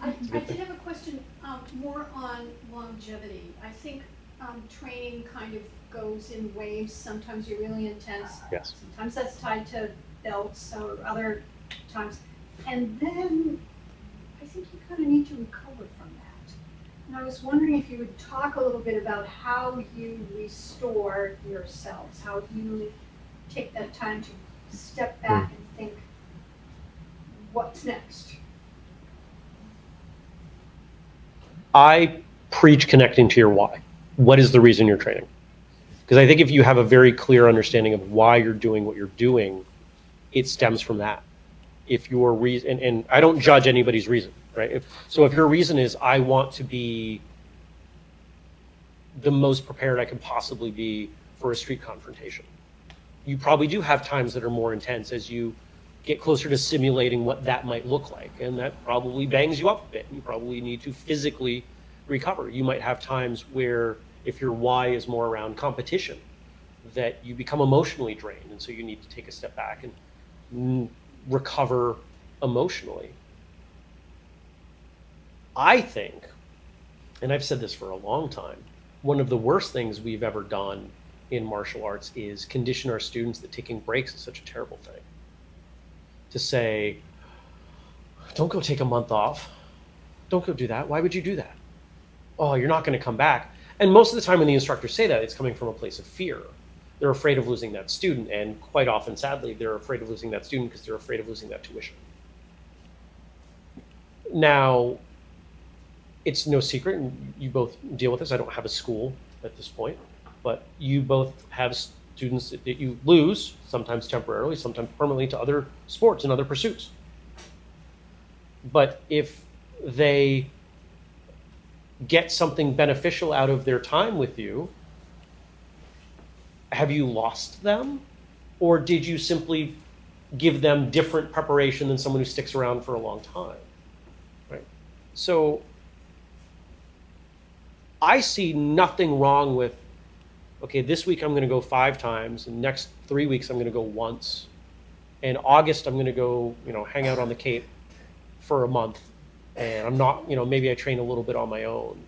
I, I did have a question, um, more on longevity. I think, um, training kind of goes in waves. Sometimes you're really intense. Yes. Sometimes that's tied to belts or other times. And then I think you kind of need to recover from that. And I was wondering if you would talk a little bit about how you restore yourselves, how you take that time to step back and think, what's next? I preach connecting to your why. What is the reason you're training? Because I think if you have a very clear understanding of why you're doing what you're doing, it stems from that. If your reason, and, and I don't judge anybody's reason, right? If, so if your reason is I want to be the most prepared I can possibly be for a street confrontation, you probably do have times that are more intense as you get closer to simulating what that might look like. And that probably bangs you up a bit. You probably need to physically recover. You might have times where, if your why is more around competition, that you become emotionally drained. And so you need to take a step back and recover emotionally. I think, and I've said this for a long time, one of the worst things we've ever done in martial arts is condition our students that taking breaks is such a terrible thing to say, don't go take a month off. Don't go do that. Why would you do that? Oh, you're not going to come back. And most of the time, when the instructors say that, it's coming from a place of fear. They're afraid of losing that student. And quite often, sadly, they're afraid of losing that student because they're afraid of losing that tuition. Now, it's no secret, and you both deal with this. I don't have a school at this point, but you both have students that you lose, sometimes temporarily, sometimes permanently, to other sports and other pursuits. But if they get something beneficial out of their time with you, have you lost them? Or did you simply give them different preparation than someone who sticks around for a long time? Right? So I see nothing wrong with okay, this week I'm going to go five times, and next three weeks I'm going to go once. In August, I'm going to go, you know, hang out on the Cape for a month, and I'm not, you know, maybe I train a little bit on my own.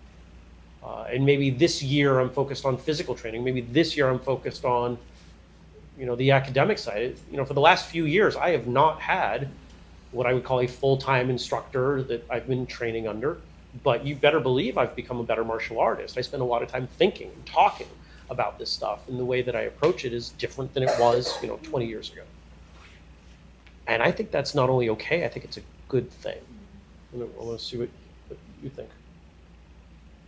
Uh, and maybe this year I'm focused on physical training. Maybe this year I'm focused on, you know, the academic side. You know, for the last few years, I have not had what I would call a full-time instructor that I've been training under. But you better believe I've become a better martial artist. I spend a lot of time thinking and talking about this stuff and the way that I approach it is different than it was, you know, 20 years ago. And I think that's not only okay, I think it's a good thing. I want to see what, what you think.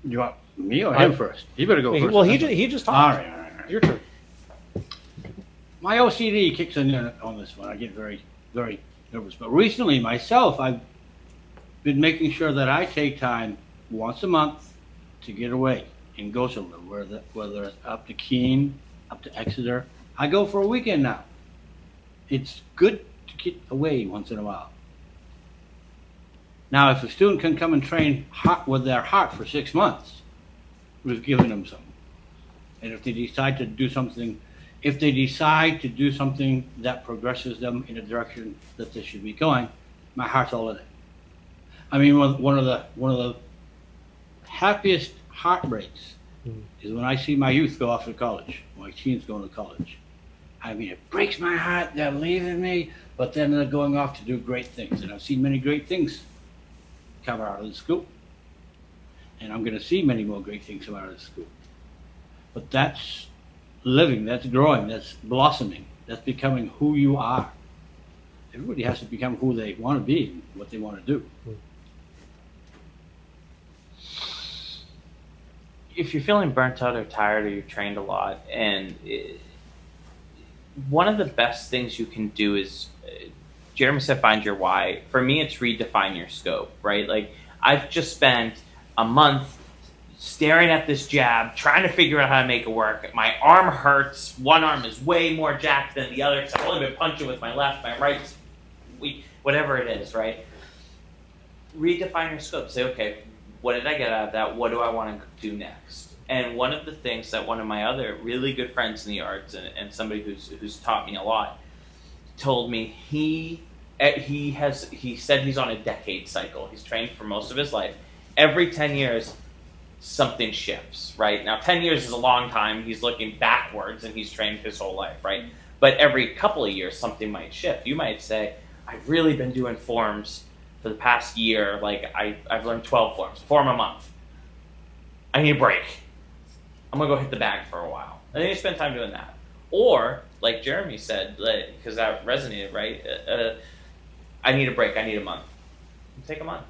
You want me or I- him first? You better go He- first. well, he just, he just talked. right, all right, all right. Your turn. My OCD kicks in on this one. I get very, very nervous. But recently, myself, I've been making sure that I take time once a month to get away and go somewhere, whether, whether it's up to Keene, up to Exeter. I go for a weekend now. It's good to get away once in a while. Now, if a student can come and train hot with their heart for six months, we've given them some. And if they decide to do something if they decide to do something that progresses them in a direction that they should be going, my heart's all in it. I mean, one of the one of the happiest heartbreaks Mm. is when I see my youth go off to college, my teens going to college. I mean, it breaks my heart they're leaving me, but then they're going off to do great things, and I've seen many great things come out of the school, and I'm going to see many more great things come out of the school. But that's living, that's growing, that's blossoming, that's becoming who you are. Everybody has to become who they want to be, what they want to do. If you're feeling burnt out or tired or you've trained a lot and it, one of the best things you can do is uh, jeremy said find your why. For me it's redefine your scope right? Like i've just spent a month staring at this jab trying to figure out how to make it work. My arm hurts. One arm is way more jacked than the other because i've only been punching with my left my right whatever it is right? Redefine your scope. Say okay what did I get out of that? What do I want to do next? And one of the things that one of my other really good friends in the arts and, and somebody who's who's taught me a lot told me he eh, he has he said he's on a decade cycle. He's trained for most of his life. Every ten years, something shifts. Right now, ten years is a long time. He's looking backwards and he's trained his whole life. Right, but every couple of years, something might shift. You might say, "I've really been doing forms." For the past year, like I, I've learned 12 forms, form a month. I need a break. I'm gonna go hit the bag for a while. And then you spend time doing that. Or, like Jeremy said, because that resonated, right? Uh, uh, I need a break. I need a month. Take a month.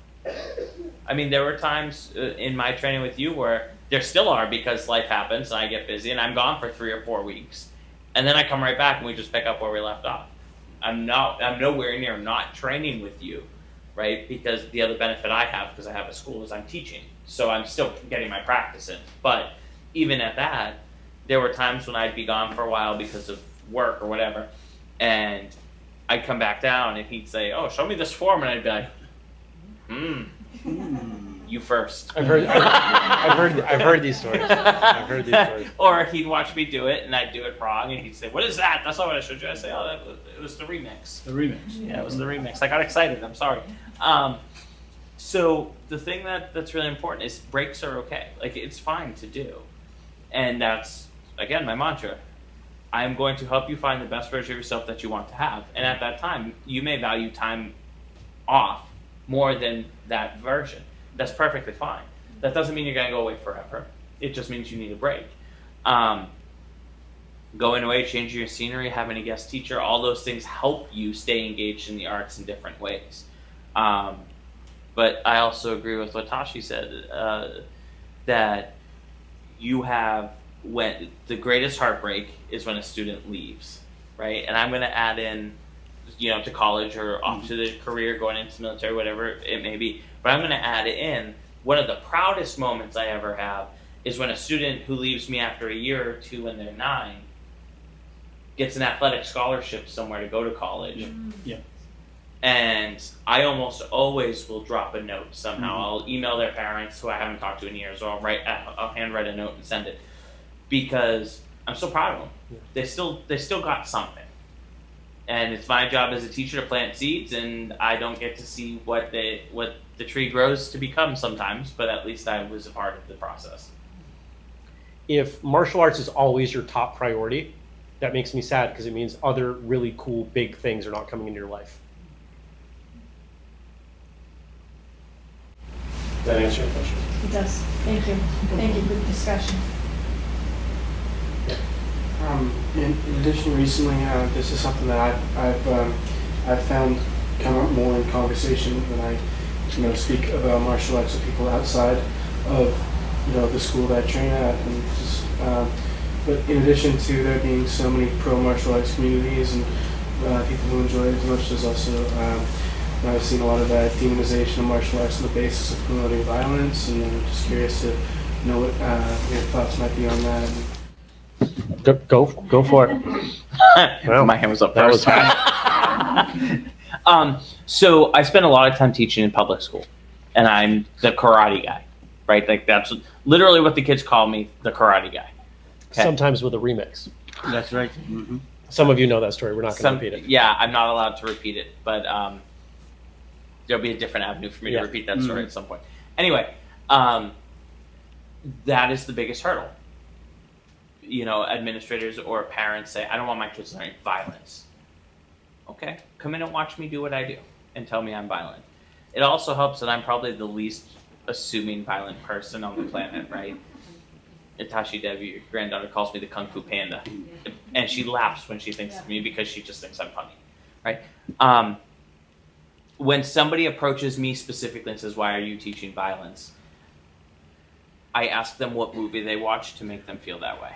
I mean, there were times uh, in my training with you where there still are because life happens and I get busy and I'm gone for three or four weeks, and then I come right back and we just pick up where we left off. I'm not. I'm nowhere near not training with you right? Because the other benefit I have, because I have a school, is I'm teaching. So I'm still getting my practice in. But even at that, there were times when I'd be gone for a while because of work or whatever. And I'd come back down and he'd say, Oh, show me this form. And I'd be like, Hmm, you first. I've heard, I've, I've heard, I've heard these stories. I've heard these stories. or he'd watch me do it and I'd do it wrong and he'd say, What is that? That's not what I showed you. I'd say, Oh, that was, it was the remix. The remix. Yeah, it was the remix. I got excited. I'm sorry. Um, so the thing that that's really important is breaks are okay. Like it's fine to do, and that's again my mantra. I am going to help you find the best version of yourself that you want to have, and at that time, you may value time off more than that version. That's perfectly fine. That doesn't mean you're going to go away forever. It just means you need a break. Um, going away, changing your scenery, having a guest teacher, all those things help you stay engaged in the arts in different ways. Um, but I also agree with what Tashi said uh, that you have when the greatest heartbreak is when a student leaves, right? And I'm going to add in, you know, to college or off to the career, going into military, whatever it may be. But I'm going to add in one of the proudest moments I ever have is when a student who leaves me after a year or two when they're nine gets an athletic scholarship somewhere to go to college. Yeah. And I almost always will drop a note somehow. Mhm. I'll email their parents who I haven't talked to in years, or I'll write, I'll handwrite a note and send it because I'm so proud of them. Yeah. They still, they still got something. And it's my job as a teacher to plant seeds, and I don't get to see what they, what the tree grows to become sometimes, but at least I was a part of the process. If martial arts is always your top priority, that makes me sad because it means other really cool big things are not coming into your life. Does that answer your question? It does. Thank you. Thank you. Good discussion. Um, in, in addition, recently, uh, this is something that I've, I've, um, I've found come up more in conversation when I, you know, speak about martial arts with people outside of, you know, the school that I train at, and just, um, but in addition to there being so many pro martial arts communities and uh, people who enjoy it as much, there's also, um, I've seen a lot of uh, demonization of martial arts on the basis of promoting violence, and I'm just curious to know what uh, your thoughts might be on that. Go, go, go for it. Wow. My hand was up That was first. um, so I spend a lot of time teaching in public school, and I'm the karate guy, right? Like that's literally what the kids call me, the karate guy. Okay. Sometimes with a remix. That's right. hmm Some of you know that story. We're not going to repeat it. yeah, I'm not allowed to repeat it, but um, there'll be a different avenue for me Yeah. to repeat that story at some point. Anyway, um, that is the biggest hurdle. You know, administrators or parents say, "I don't want my kids learning violence." Okay, come in and watch me do what I do, and tell me I'm violent. It also helps that I'm probably the least assuming violent person on the planet, right? Itachi Devi, your granddaughter, calls me the Kung Fu Panda, and she laughs when she thinks of me because she just thinks I'm funny, right? Um, when somebody approaches me specifically and says, "Why are you teaching violence?" I ask them what movie they watched to make them feel that way.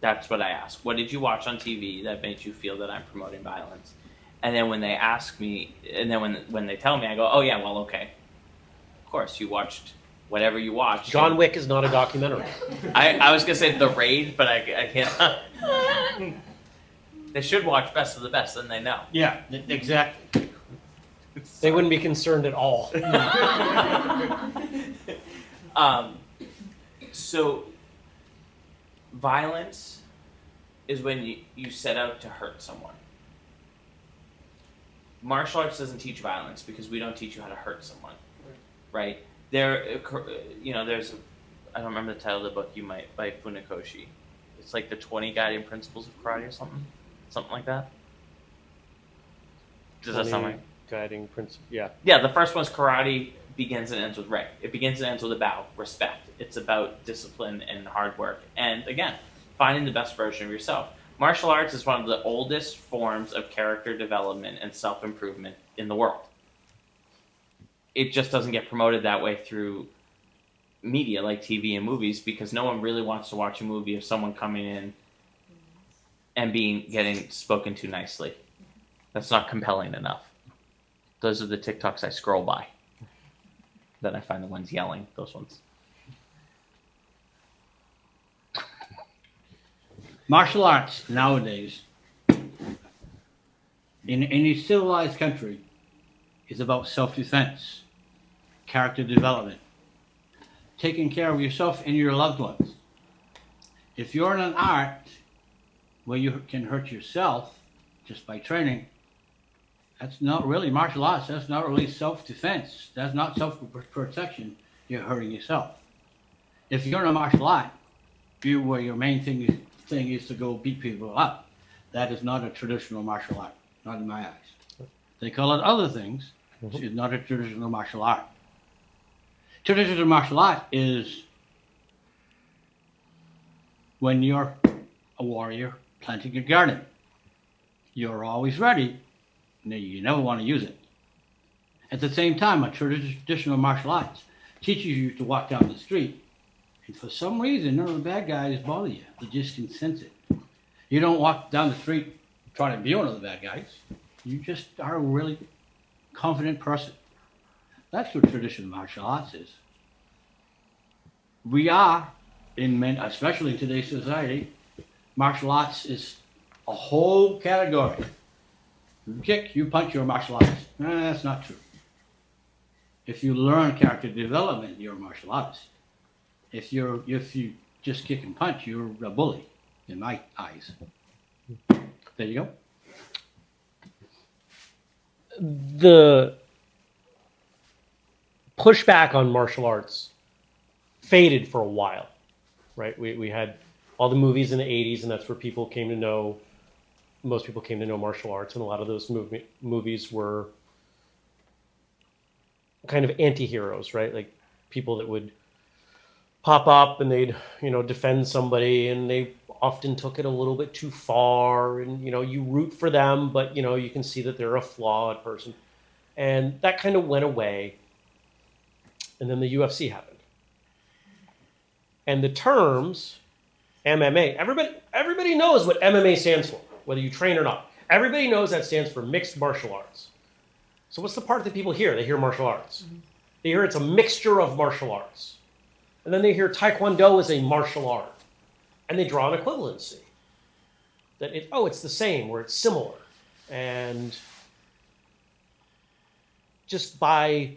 That's what I ask. What did you watch on TV that made you feel that I'm promoting violence? And then when they ask me, and then when when they tell me, I go, "Oh yeah, well, okay. Of course, you watched whatever you watched." John Wick is not a documentary. I, I was gonna say the raid, but I, I can't. they should watch Best of the Best, then they know. Yeah, exactly. They wouldn't be concerned at all. um, so, violence is when you, you set out to hurt someone. Martial arts doesn't teach violence because we don't teach you how to hurt someone, right? There, uh, uh, you know, there's, I don't remember the title of the book you might by Funakoshi. It's like the 20 guiding principles of karate or something, something like that. Does that sound 20 right? Guiding principle. Yeah. Yeah, the first one's karate begins and ends with rei. It begins and ends with a bow, respect. It's about discipline and hard work. And again, finding the best version of yourself. Martial arts is one of the oldest forms of character development and self improvement in the world. It just doesn't get promoted that way through media like TV and movies because no one really wants to watch a movie of someone coming in and being getting spoken to nicely. That's not compelling enough. Those are the TikToks I scroll by. Then I find the ones yelling. Those ones. Martial arts nowadays, in any civilized country, is about self-defense, character development, taking care of yourself and your loved ones. If you're in an art where you can hurt yourself just by training, that's not really martial arts. That's not really self-defense. That's not self-protection. You're hurting yourself. If you're in a martial art, you where your main thing is, thing is to go beat people up. That is not a traditional martial art, not in my eyes. They call it other things. Mm-hmm. It's not a traditional martial art. Traditional martial art is when you're a warrior planting a garden. You're always ready, you never want to use it. At the same time, a traditional martial arts teaches you to walk down the street and for some reason, none of the bad guys bother you. They just can sense it. You don't walk down the street trying to be one of the bad guys. You just are a really confident person. That's what traditional martial arts is. We are, in men, especially in today's society, martial arts is a whole category. You kick, you punch, you're a martial artist. Nah, that's not true. If you learn character development, you're a martial artist if you're if you just kick and punch, you're a bully in my eyes. There you go. The pushback on martial arts faded for a while, right? We, we had all the movies in the 80s, and that's where people came to know, most people came to know martial arts, and a lot of those movie, movies were kind of anti heroes, right? Like people that would pop up and they'd you know defend somebody and they often took it a little bit too far and you know you root for them but you know you can see that they're a flawed person. And that kind of went away. And then the UFC happened. And the terms MMA everybody everybody knows what MMA stands for whether you train or not. Everybody knows that stands for mixed martial arts. So what's the part that people hear? They hear martial arts. Mm-hmm. They hear it's a mixture of martial arts and then they hear Taekwondo is a martial art. And they draw an equivalency. That it, oh, it's the same or it's similar. And just by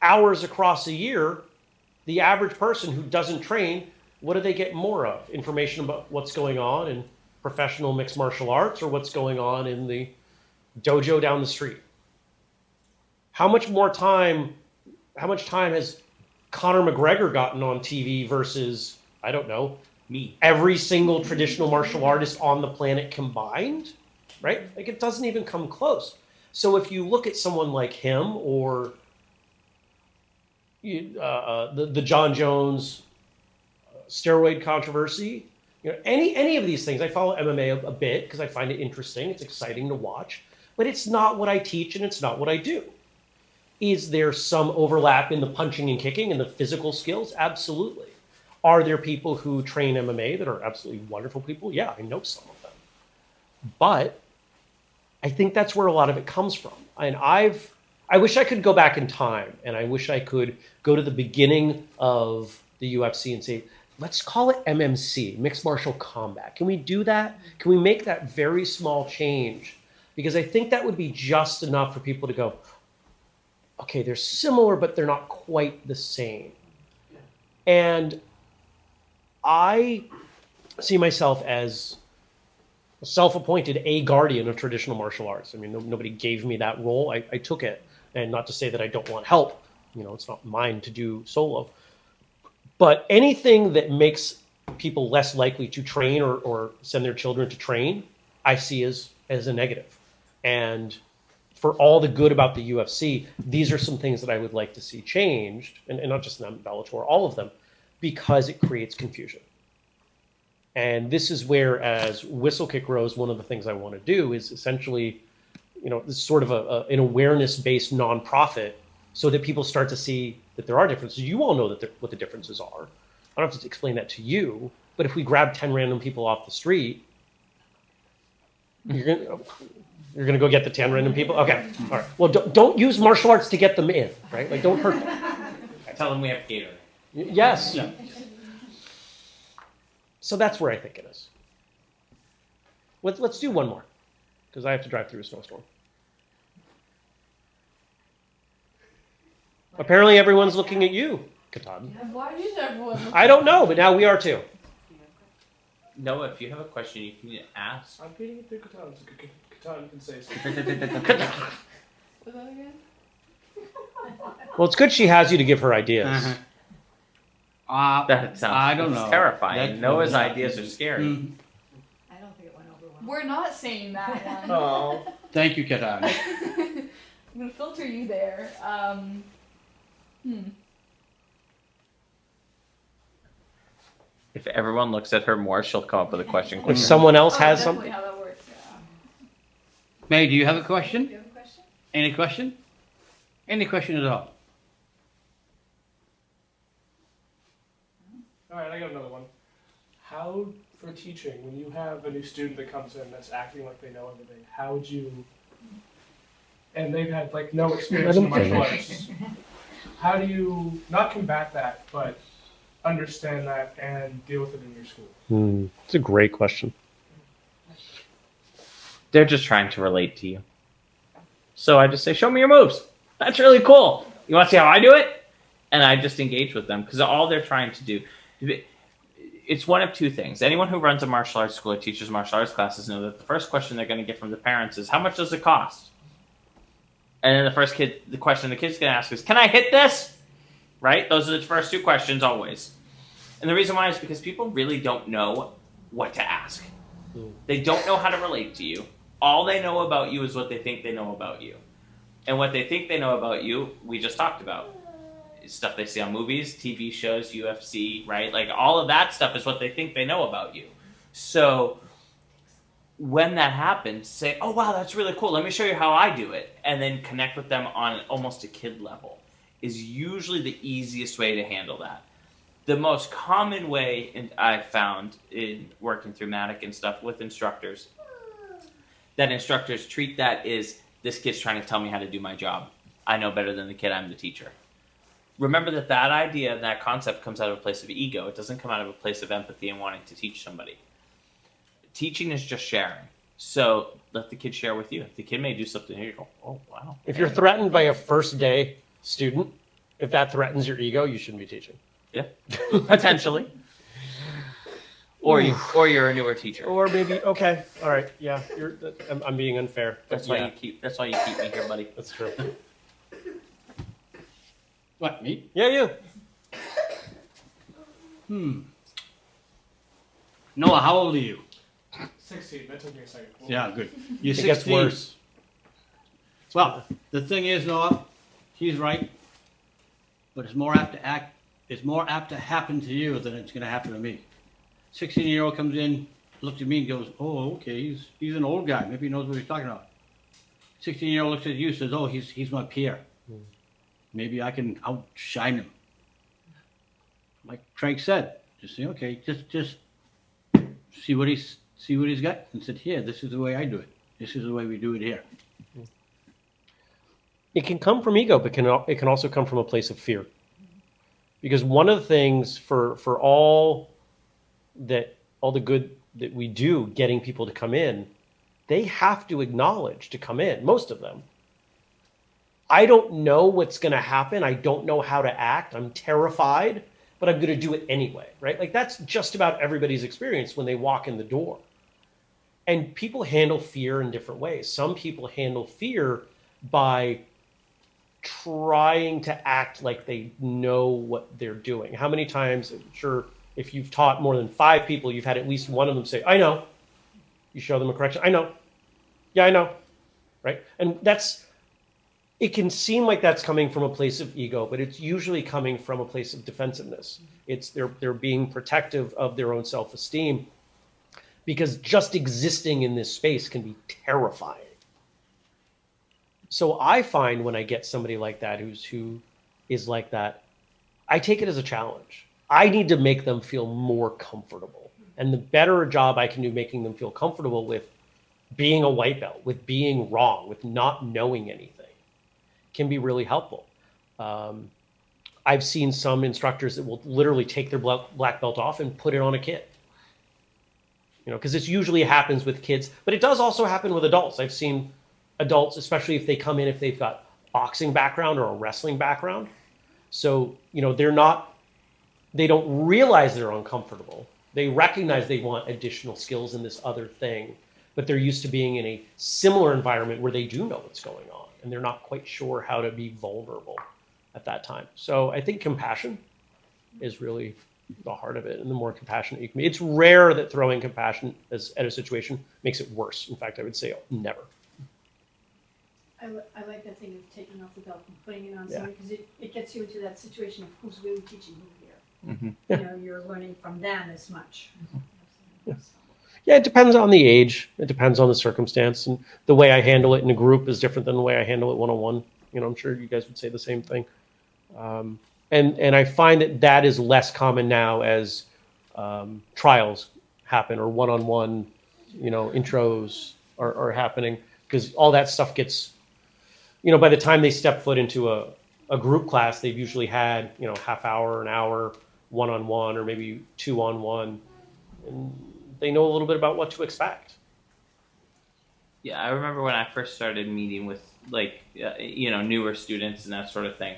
hours across a year, the average person who doesn't train what do they get more of? Information about what's going on in professional mixed martial arts or what's going on in the dojo down the street? How much more time, how much time has Conor McGregor gotten on TV versus, I don't know, Me. every single traditional martial artist on the planet combined, right? Like it doesn't even come close. So if you look at someone like him or you- uh, uh, the the Jon Jones uh, steroid controversy, you know, any any of these things, I follow MMA a, a bit because I find it interesting. It's exciting to watch, but it's not what I teach and it's not what I do. Is there some overlap in the punching and kicking and the physical skills? Absolutely. Are there people who train MMA that are absolutely wonderful people? Yeah, I know some of them. But I think that's where a lot of it comes from. And I've I wish I could go back in time and I wish I could go to the beginning of the UFC and say, let's call it MMC, mixed martial combat. Can we do that? Can we make that very small change? Because I think that would be just enough for people to go, okay, they're similar, but they're not quite the same. And I see myself as a self-appointed a guardian of traditional martial arts. I mean, no, nobody gave me that role. I, I took it, and not to say that I don't want help. You know, it's not mine to do solo. But anything that makes people less likely to train or, or send their children to train, I see as as a negative. And for all the good about the UFC, these are some things that I would like to see changed, and, and not just them, Bellator, all of them, because it creates confusion. And this is where, as Whistlekick Rose, one of the things I want to do is essentially, you know, this sort of a, a, an awareness-based nonprofit, so that people start to see that there are differences. You all know that the, what the differences are. I don't have to explain that to you. But if we grab ten random people off the street, you're gonna you're gonna go get the ten random people. Okay, all right. Well, don't, don't use martial arts to get them in, right? Like, don't hurt them. I Tell them we have Gatorade. Yes. Yeah. So that's where I think it is. Let's let's do one more, because I have to drive through a snowstorm. Apparently, everyone's looking at you, Katan. Why is everyone? I don't know, but now we are too. Noah, if you have a question, you can ask. I'm beating it through Catan, so C- C- can say something. Was that again? Well, it's good she has you to give her ideas. Uh-huh. Uh, That sounds I don't know. terrifying. That- Noah's that- ideas are scary. Mhm. I don't think it went over well. We're not saying that one. Oh. Thank you, Katan. I'm gonna filter you there. Um, hmm. If everyone looks at her more, she'll come up with a question If someone else Oh, has something, how that works. Yeah. May, do you have a Do question? you have a question? Any question? Any question at all? All right, I got another one. How, for teaching, when you have a new student that comes in that's acting like they know everything, how would you, and they've had like no experience in Let him martial arts, how do you not combat that, but understand that and deal with it in your school? Hmm, it's a great question. They're just trying to relate to you. So I just say, show me your moves. That's really cool. You want to see how I do it? And I just engage with them because all they're trying to do. It's one of two things. Anyone who runs a martial arts school or teaches martial arts classes know that the first question they're going to get from the parents is, how much does it cost? And then the first kid, the question the kid's going to ask is, can I hit this? Right? Those are the first two questions always. And the reason why is because people really don't know what to ask. Hmm. They don't know how to relate to you. All they know about you is what they think they know about you. And what they think they know about you, we just talked about. Stuff they see on movies, TV shows, UFC, right? Like all of that stuff is what they think they know about you. So when that happens, say, "Oh wow, that's really cool. Let me show you how I do it." And then connect with them on almost a kid level is usually the easiest way to handle that the most common way I've found in working through Matic and stuff with instructors that instructors treat that is this kid's trying to tell me how to do my job. I know better than the kid. I'm the teacher. Remember that that idea, and that concept comes out of a place of ego. It doesn't come out of a place of empathy and wanting to teach somebody. Teaching is just sharing. So let the kid share with you. If the kid may do something here. You go, oh wow. If you're threatened by a first day student, if that threatens your ego, you shouldn't be teaching. Yeah, potentially. Or you or you're a newer teacher. Or maybe okay, all right, yeah. You're. I'm, I'm being unfair. That's why yeah, you keep. That's why you keep me here, buddy. That's true. What, me? Yeah, you. Hmm. Noah, how old are you? Sixteen. That took me a second. Yeah, good. You're It 16. gets worse. Well, the thing is, Noah, he's right. But it's more apt to act. It's more apt to happen to you than it's going to happen to me. Sixteen-year-old comes in, looks at me, and goes, "Oh, okay, he's he's an old guy. Maybe he knows what he's talking about." Sixteen-year-old looks at you, says, "Oh, he's he's my peer. Maybe I can outshine him." Like Craig said, just say, "Okay, just just see what he's see what he's got," and said, "Here, this is the way I do it. This is the way we do it here." it can come from ego, but can it can also come from a place of fear. Because one of the things for for all that all the good that we do, getting people to come in, they have to acknowledge to come in. Most of them. I don't know what's going to happen. I don't know how to act. I'm terrified, but I'm going to do it anyway, right? Like that's just about everybody's experience when they walk in the door. And people handle fear in different ways. Some people handle fear by trying to act like they know what they're doing. How many times, I'm sure if you've taught more than five people, you've had at least one of them say, I know. You show them a correction. I know. Yeah, I know. Right? And that's, it can seem like that's coming from a place of ego, but it's usually coming from a place of defensiveness. It's they're, they're being protective of their own self esteem because just existing in this space can be terrifying. So I find when I get somebody like that who's who is like that, I take it as a challenge. I need to make them feel more comfortable. And the better a job I can do making them feel comfortable with being a white belt, with being wrong, with not knowing anything, can be really helpful. Um, I've seen some instructors that will literally take their black belt off and put it on a kid. You know, because this usually happens with kids, but it does also happen with adults. I've seen adults, especially if they come in if they've got boxing background or a wrestling background. So, you know, they're not they don't realize they're uncomfortable. They recognize they want additional skills in this other thing, but they're used to being in a similar environment where they do know what's going on and they're not quite sure how to be vulnerable at that time. So, I think compassion is really the heart of it and the more compassionate you can be. It's rare that throwing compassion as, at a situation makes it worse. In fact, I would say never. I, I like that thing of taking off the belt and putting it on Yeah. somebody, because it, it gets you into that situation of who's really teaching who Mhm. Yeah. You know, you're learning from them as much. Yeah. Yeah, it depends on the age. It depends on the circumstance, and the way I handle it in a group is different than the way I handle it one on one. You know, I'm sure you guys would say the same thing. Um, and and I find that that is less common now as um, trials happen or one on one, you know, intros are, are happening because all that stuff gets, you know, by the time they step foot into a, a group class, they've usually had you know half hour, an hour, one on one, or maybe two on one, and they know a little bit about what to expect. Yeah, I remember when I first started meeting with like uh, you know newer students and that sort of thing.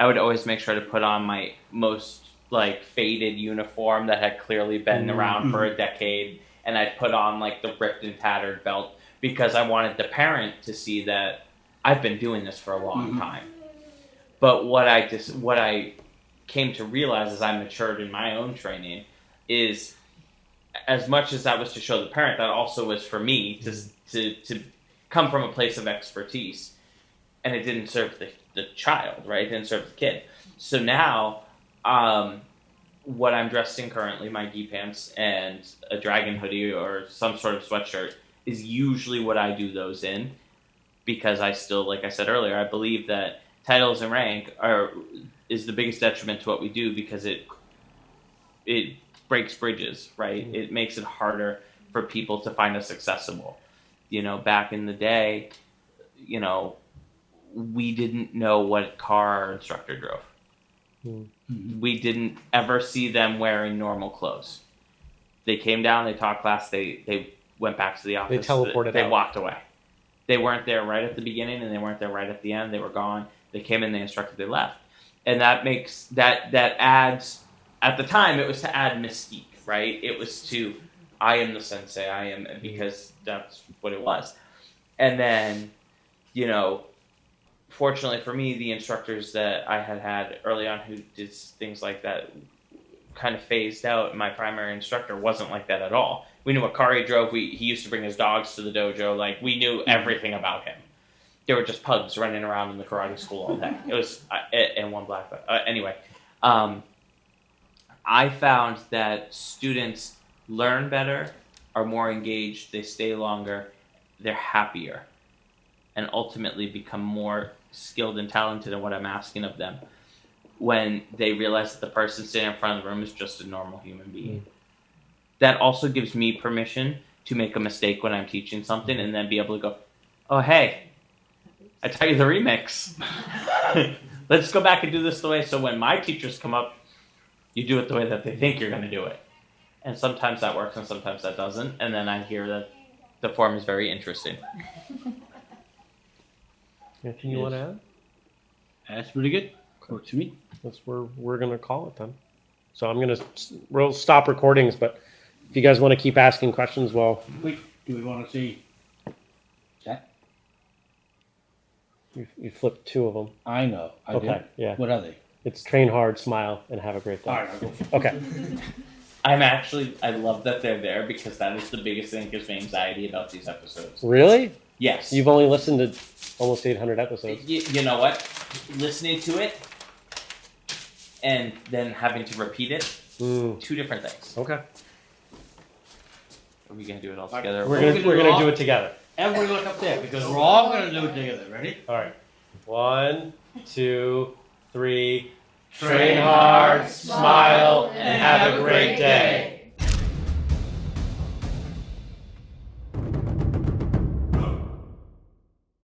I would always make sure to put on my most like faded uniform that had clearly been Mhm. around for a decade, and I'd put on like the ripped and tattered belt because I wanted the parent to see that I've been doing this for a long Mhm. time. But what I just what I came to realize as I matured in my own training is as much as that was to show the parent, that also was for me to to to come from a place of expertise, and it didn't serve the the child, right? It didn't serve the kid. So now, um, what I'm dressed in currently, my gi pants and a dragon hoodie or some sort of sweatshirt, is usually what I do those in, because I still, like I said earlier, I believe that titles and rank are is the biggest detriment to what we do because it it breaks bridges, right? Mhm. It makes it harder for people to find us accessible. You know, back in the day, you know, we didn't know what car our instructor drove. Mhm. We didn't ever see them wearing normal clothes. They came down, they taught class, they they went back to the office. They teleported They out. walked away. They weren't there right at the beginning, and they weren't there right at the end. They were gone. They came in, they instructed, they left, and that makes that that adds. At the time, it was to add mystique, right? It was to I am the sensei, I am mm-hmm. because that's what it was. And then, you know, fortunately for me, the instructors that I had had early on who did things like that kind of phased out. My primary instructor wasn't like that at all. We knew what car he drove. We, he used to bring his dogs to the dojo. Like we knew mm-hmm. everything about him. There were just pugs running around in the karate school all day. It was uh, and one black. Uh, anyway, um, I found that students learn better, are more engaged, they stay longer, they're happier, and ultimately become more skilled and talented in what I'm asking of them when they realize that the person sitting in front of the room is just a normal human being. Mm. That also gives me permission to make a mistake when I'm teaching something and then be able to go, oh, hey, I tell you the remix. Let's go back and do this the way so when my teachers come up, you do it the way that they think you're going to do it. And sometimes that works and sometimes that doesn't. And then I hear that the form is very interesting. Anything you Yes. want to add? That's pretty good. Works for me. That's where we're gonna call it then. So I'm gonna we'll stop recordings, but if you guys want to keep asking questions, well, Wait, do we want to see? You, you flipped two of them. I know. I Okay, did. yeah. What are they? It's train hard, smile, and have a great day. All right, I'll go. Okay. I'm actually, I love that they're there because that is the biggest thing that gives me anxiety about these episodes. Really? Yes. You've only listened to almost 800 episodes. you, you know what? Listening to it and then having to repeat it, Mm, two different things. okay. Are we gonna do it all together? We're We're gonna gonna we're gonna do it together. Everybody look up there because we're all going to do it together. Ready? All right. One, two, three. Train hard, smile, and have a great day.